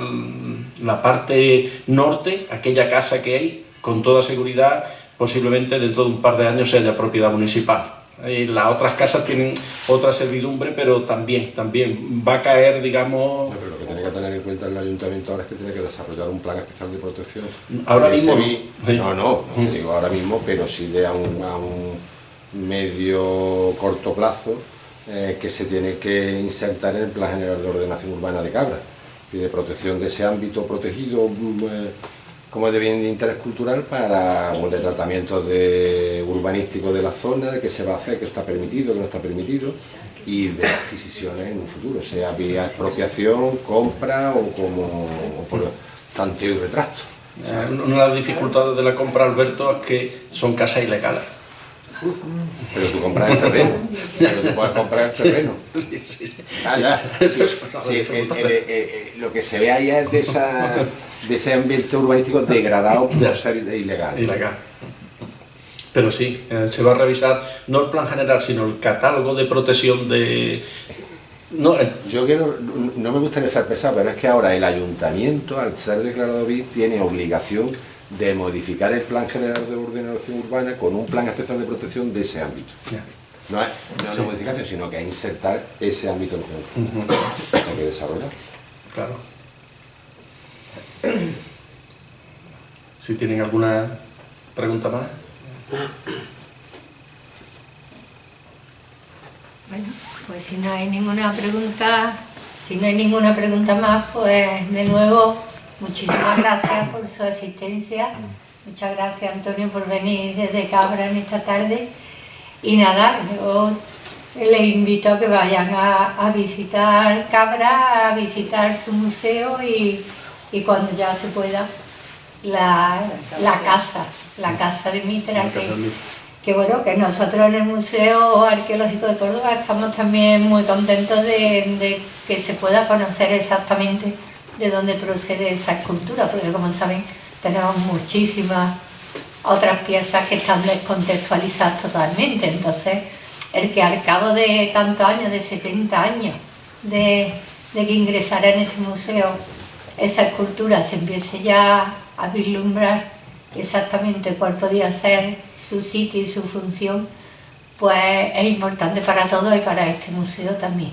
la parte norte, aquella casa que hay, con toda seguridad, posiblemente dentro de un par de años sea propiedad municipal. Eh, las otras casas tienen otra servidumbre, pero también, también va a caer, digamos... pero en cuenta el ayuntamiento ahora es que tiene que desarrollar un plan especial de protección. Ahora mismo no. No, no, digo ahora mismo, pero sí de a un, medio corto plazo eh, que se tiene que insertar en el Plan General de Ordenación Urbana de Cabra y de protección de ese ámbito protegido mm, eh, como de bien de interés cultural para un de tratamiento de urbanístico de la zona, de qué se va a hacer, qué está permitido, qué no está permitido, y de adquisiciones en un futuro, sea vía expropiación, compra o como por tanteo y retrato. Una de las dificultades de la compra, Alberto, es que son casas ilegales. Pero tú compras el terreno. Pero tú puedes comprar el terreno. Sí, sí, sí. Ah, ya. Sí, lo que se ve ahí es de, esa, de ese ambiente urbanístico degradado por ser ilegal. Ilegal. Pero sí, eh, se va a revisar no el plan general, sino el catálogo de protección de... No, Yo quiero, no me gustaría ser pesado, pero es que ahora el ayuntamiento, al ser declarado BIC, tiene obligación de modificar el Plan General de Ordenación Urbana con un plan especial de protección de ese ámbito. No es, una modificación, sino que es insertar ese ámbito en Hay que desarrollar. Claro. Si tienen alguna pregunta más. Bueno, pues si no hay ninguna pregunta, si no hay ninguna pregunta más, pues de nuevo Muchísimas gracias por su asistencia. Muchas gracias Antonio por venir desde Cabra en esta tarde. Y nada, yo les invito a que vayan a, visitar Cabra, a visitar su museo y, cuando ya se pueda, la, casa, la casa de Mitra, que, bueno, que nosotros en el Museo Arqueológico de Córdoba estamos también muy contentos de, de que se pueda conocer exactamente de dónde procede esa escultura, porque como saben tenemos muchísimas otras piezas que están descontextualizadas totalmente, entonces el que al cabo de tantos años, de 70 años, de, que ingresara en este museo esa escultura se empiece ya a vislumbrar exactamente cuál podía ser su sitio y su función, pues es importante para todos y para este museo también.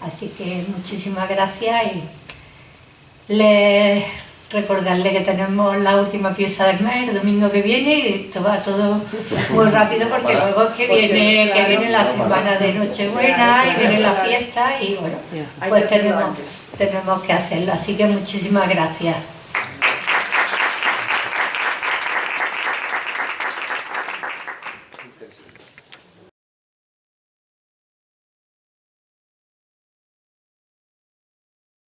Así que muchísimas gracias y les recordarle que tenemos la última pieza del mes el domingo que viene y esto va todo muy rápido porque luego es que viene, que viene la semana de Nochebuena y viene la fiesta y bueno, pues tenemos, tenemos que hacerlo. Así que muchísimas gracias.